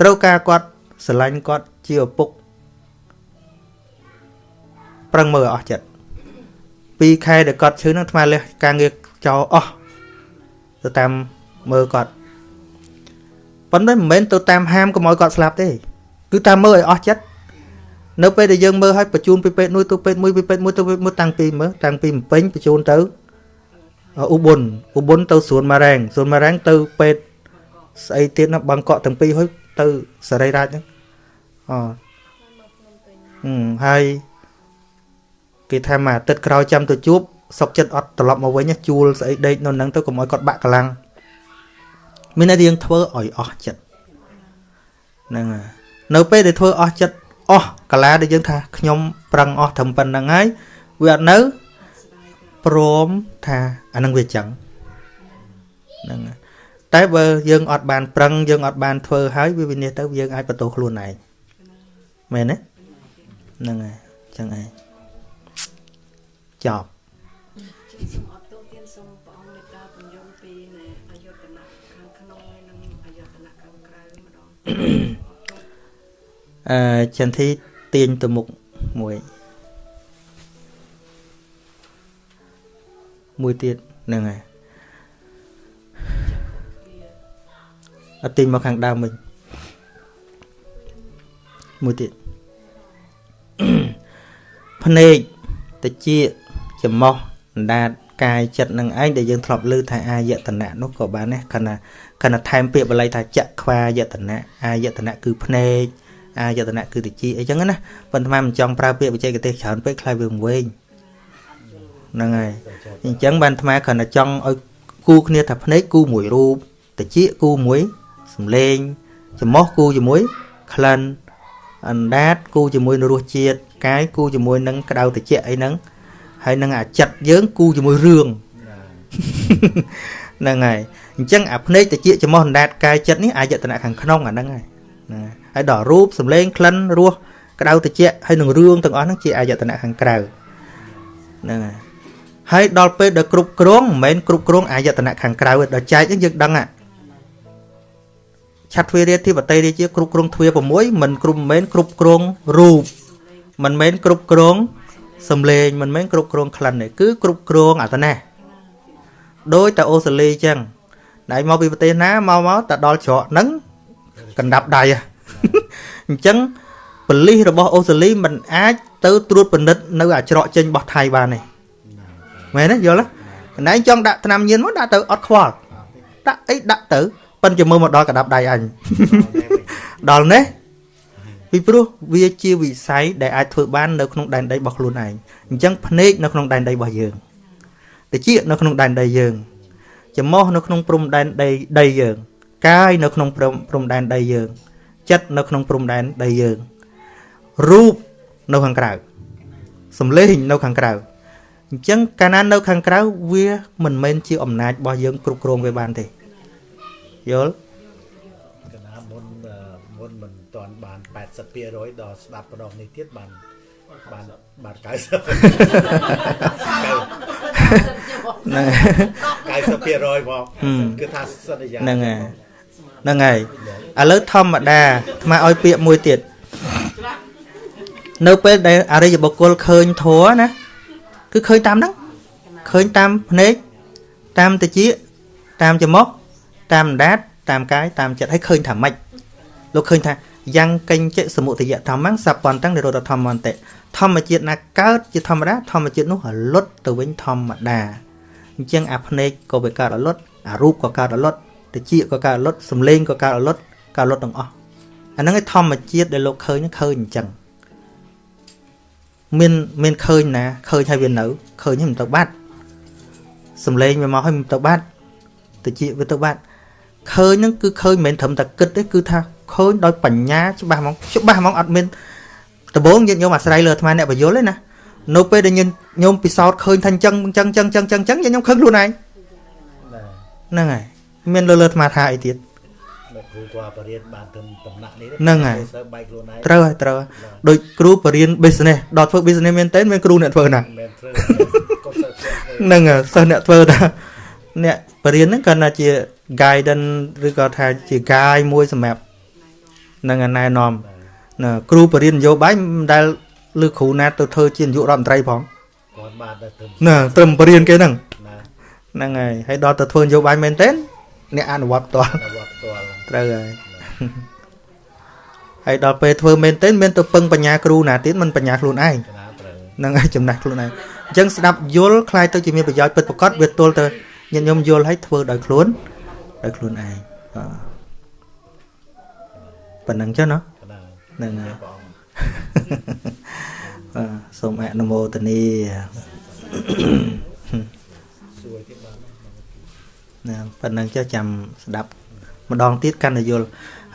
ត្រូវការគាត់ស្រឡាញ់គាត់ជាឪពុកប្រឹងមើលឲ្យអស់ចិត្ត2ខែដែលគាត់ឈឺហ្នឹងអាត្មាលះការងារ ចោលអស់ទៅតាមមើលគាត់ប៉ុន្តែមិនមែនទៅតាមហាមកុំឲ្យគាត់ស្លាប់ទេគឺតាមមើលឲ្យអស់ចិត្តនៅពេលដែលយើងមើលឲ្យបញ្ជូនពីពេទ្យមួយទៅពេទ្យមួយពីពេទ្យមួយទៅពេទ្យមួយតាំងពីមើលតាំងពីម្ពិញបញ្ជូនទៅឧបុនឧបុនទៅសួនម៉ារ៉ែងសួនម៉ារ៉ែងទៅពេទ្យស្អីទៀតណាបាងកក់ទាំងពីរហើយទៅសរីរាជហ្នឹងអហឹមហើយគេថាមួយអាទិត្យក្រោយចាំទៅជួប សុកចិត្តអត់ត្រឡប់មកវិញជួលស្អីដេកនៅនឹងទៅកុំឲ្យគាត់បាក់កម្លាំងមានតែយើងធ្វើឲ្យអស់ចិត្តហ្នឹងហើយនៅពេលដែលធ្វើអស់ចិត្តអស់កាលាដែលយើងថាខ្ញុំប្រឹងអស់ត្រឹមប៉ុណ្្នឹងហើយវាអត់នៅព្រមថាអានឹងវាចឹងហ្នឹងហើយតែបើយើងអត់បានប្រឹងយើងអត់បានធ្វើហើយវាវិនិច្ឆ័យទៅយើងអាចបន្ទោសខ្លួនឯងមែនទេហ្នឹងហើយចឹងឯងចប់ សូមអត់ទោសទានសូមព្រះអង្គមេត្តាបញ្យល់ពីនៃអាយុតនៈខាងក្នុងហើយនិងអាយុតនៈខាងក្រៅម្ដងអឺចន្ទធីទាញទៅមុខមួយមួយទៀតហ្នឹងហើយអត់ទាញមកខាងដើមវិញមួយទៀតភ្នែកតិចច្រមុះ អណ្ដាតកាយចិត្តនឹងឯងដែលយើងធ្លាប់លើថាអាយតនៈនោះក៏បានដែរខណៈខណៈថែមពាក្យបាលីថាចក្ខ្វាយតនៈអាយតនៈគឺភ្នែកអាយតនៈគឺតិចអីចឹងណាប៉ុន្តែមិនចង់ប្រើពាក្យបច្ចេកទេសច្រើនពេកខ្លាចវាវែងហ្នឹងហើយអញ្ចឹងបានអាត្មាគ្រាន់តែចង់ឲ្យគូគ្នាថាភ្នែកគូមួយរូបតិចគូមួយសំលេងច្រមុះគូជាមួយក្លិនអណ្ដាតគូជាមួយនឹងរសជាតិកាយគូជាមួយនឹងក្តៅតិចអីហ្នឹង ហើយនឹងអាចិត្តយើងគូជាមួយរឿងហ្នឹងហើយអញ្ចឹងអាភ្នែកតិចច្រមុះអណ្ដាតកាយចិត្តនេះអាយតនៈខាងក្នុងអាហ្នឹងហើយណាហើយដល់រូបសំលេងក្លិនរសក្តៅតិចហើយនឹងរឿងទាំងអស់ហ្នឹងជាអាយតនៈខាងក្រៅហ្នឹងហើយហើយដល់ពេលដល់គ្រប់គ្រងមិនមែនគ្រប់គ្រងអាយតនៈខាងក្រៅទេដល់ចែកហ្នឹងយើងដឹងហ่ะឆាត់ទ្វារាធិបតីរាជាគ្រប់គ្រងទ្វា6មិនគ្រប់មិនមែនគ្រប់គ្រងរូបមិនមែនគ្រប់គ្រង សំលេងមិនមែនគ្រប់គ្រងក្លិនទេគឺគ្រប់គ្រងអាតណាដោយតែអូស្ត្រាលីអញ្ចឹងណៃមកពីប្រទេសណាមកមកតែដល់ច្រកហ្នឹងកណ្ដាប់ដៃហ៎អញ្ចឹងប៉ូលីសរបស់អូស្ត្រាលីមិនអាចទៅត្រួតពិនិត្យនៅអាច្រកចេញរបស់ថៃបានទេមែនទេយល់ទេកណៃចង់ដាក់ថ្នាំញៀនមកដាក់ទៅអត់ខ្វល់ដាក់អីដាក់ទៅប៉ិនជាមើលមកដល់កណ្ដាប់ដៃអញដល់នេះ ពីព្រោះវាជាវិស័យដែលអាចធ្វើបាននៅក្នុងដែនដីរបស់ខ្លួនឯងអញ្ចឹងភ្នែកនៅក្នុងដែនដីរបស់យើងតិចនៅក្នុងដែនដីយើងច្រមុះនៅក្នុងព្រំដែនដីដីយើងកាយនៅក្នុងព្រំព្រំដែនដីយើង ចិត្តនៅក្នុងព្រំដែនដីយើងរូបនៅខាងក្រៅសំឡេងនៅខាងក្រៅអញ្ចឹងកាលណានៅខាងក្រៅវាមិនមែនជាអំណាចរបស់យើងគ្រប់គ្រងវាបានទេយល់ 80%ដល់ស្ដាប់ម្ដងនេះទៀតបានបានបាន90ហ្នឹង90%មកហឹមគឺថាសន្យាហ្នឹងហើយហ្នឹងហើយឥឡូវធម្មតាអាត្មាឲ្យពាក្យមួយទៀតនៅពេលដែលអរិយបុគ្គលឃើញធัวណាគឺឃើញតាមហ្នឹងឃើញតាមភ្នែកតាមតិចតាមច្រមុះតាមអណ្ដាតតាមកាយតាមចិត្តហើយឃើញថាម៉េចលោកឃើញថា យ៉ាងកញ្ចសមុទយធម្មងសពន្តੰនិរោធធម្មន្តិធម្មជាតិណាកើតជាធម្មតាធម្មជាតិនោះរលត់ទៅវិញធម្មតាអញ្ចឹងអាភ្នែកក៏វាកើតរលត់អារូបក៏កើតរលត់តិចក៏កើតរលត់សំឡេងក៏កើតរលត់កើតរលត់ទាំងអស់អាហ្នឹងឯធម្មជាតិដែលលោកឃើញឃើញអញ្ចឹងមានមានឃើញណាឃើញហើយវានៅឃើញហើយមិនទៅបាត់សំឡេងវាមកហើយមិនទៅបាត់តិចវាទៅបាត់ឃើញហ្នឹងគឺឃើញមិនមែនត្រឹមតែគិតទេគឺថា ឃើញដោយបញ្ញាច្បាស់ហ្មងច្បាស់ហ្មងអត់មានដំបងញាតិញោមអាស្រ័យលើអាត្មាអ្នកបយលទេណានៅពេលដែលញាតិញោមពិសោធន៍ឃើញថាអញ្ចឹងអញ្ចឹងអញ្ចឹងអញ្ចឹងអញ្ចឹងញាតិញោមឃើញខ្លួនឯងដែរហ្នឹងហើយមានលើលើអាត្មាថាអីទៀតលោកគ្រូគាត់បរៀនបានទៅតំណាក់នេះហ្នឹងហើយសើបែកខ្លួនឯងត្រូវហើយត្រូវហើយដូចគ្រូបរៀន business ដល់ធ្វើ business មែនតើមានគ្រូអ្នកធ្វើណាមិនមែនធ្វើក៏សើធ្វើហ្នឹងហើយសិស្សអ្នកធ្វើថាអ្នកបរៀនហ្នឹងគាត់ថាជា guidance ឬក៏ថាជា guide មួយសម្រាប់ហ្នឹងហើយណែនាំណាគ្រូបរៀននយោបាយមិនដែលលើគ្រូណាទៅធ្វើជានាយករដ្ឋមន្ត្រីផងគាត់បានទៅទៅណាត្រឹមបរៀនគេហ្នឹងណាហ្នឹងហើយហើយដល់ទៅធ្វើនយោបាយមែនទេអ្នកអនុវត្តផ្ទាល់ទៅវត្តផ្ទាល់ត្រូវហើយហើយដល់ពេលធ្វើមែនទេមានទៅពឹងបញ្ញាគ្រូណាទៀតមិនបញ្ញាខ្លួនឯងកណាត្រូវហ្នឹងហើយចំណាស់ខ្លួនឯងអញ្ចឹងស្ដាប់យល់ខ្លាយទៅជាមានប្រយោជន៍ពិតប្រាកដវាទល់ទៅញាតិញោមយល់ឲ្យធ្វើដោយខ្លួនដោយខ្លួនឯងបាទ ប៉ុណ្្នឹងចុះណាកណាហ្នឹងហើយព្រះអង្គបាទសូមអនុមោទនាសួរទៀតបានណាប៉ុណ្្នឹងចុះចាំស្ដាប់ម្ដងទៀតកាន់តែយល់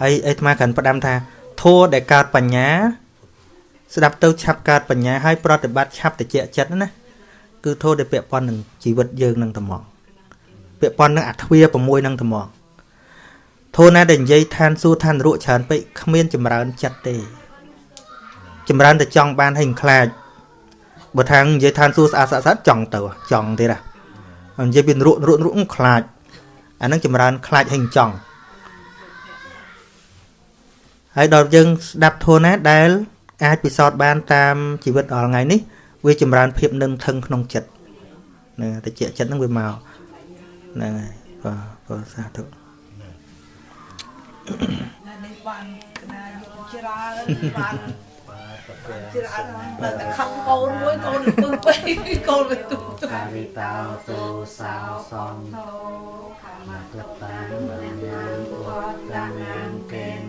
ហើយអីអាត្មាកាន់ផ្ដាំថាធัวដែលកើតបញ្ញា ស្ដាប់ទៅឆាប់កើតបញ្ញាហើយប្រតិបត្តិឆាប់តិចចិត្តណាគឺធัวដែលពាក់ព័ន្ធនឹងជីវិតយើងនឹងត្មងពាក់ព័ន្ធនឹងអាទ្វា6នឹងត្មង ធូរណាដែលនិយាយឋានសួគ៌ឋានរកច្រើនពេកគ្មានចម្រើនចិត្តទេ ចម្រើនតែចង់បានឲ្យខ្លាចបើថានិយាយឋានសួគ៌ស្អាតស្អាតស្អាតចង់ទៅចង់ទៀតហ៎និយាយពីរក់រក់រក់ខ្លាចអានឹងចម្រើនខ្លាចឲ្យចង់ហើយដល់យើងស្ដាប់ធូរណាដែល អាចពិសោធន៍បានតាមជីវិតរាល់ថ្ងៃនេះវាចម្រើនភាពនឹងថឹងក្នុងចិត្តណាតិចចិត្តនឹងវាមកហ្នឹងហើយបាទបាទសាធុ ណានេះបានគណាយកច្រើនបានច្រើនតែខំកូនមួយកូនពឹសពេកកូនវាទុំទុំវិតោទោសោសន្តោខមក្តាំបានយ៉ាងវត្តតាំងកេន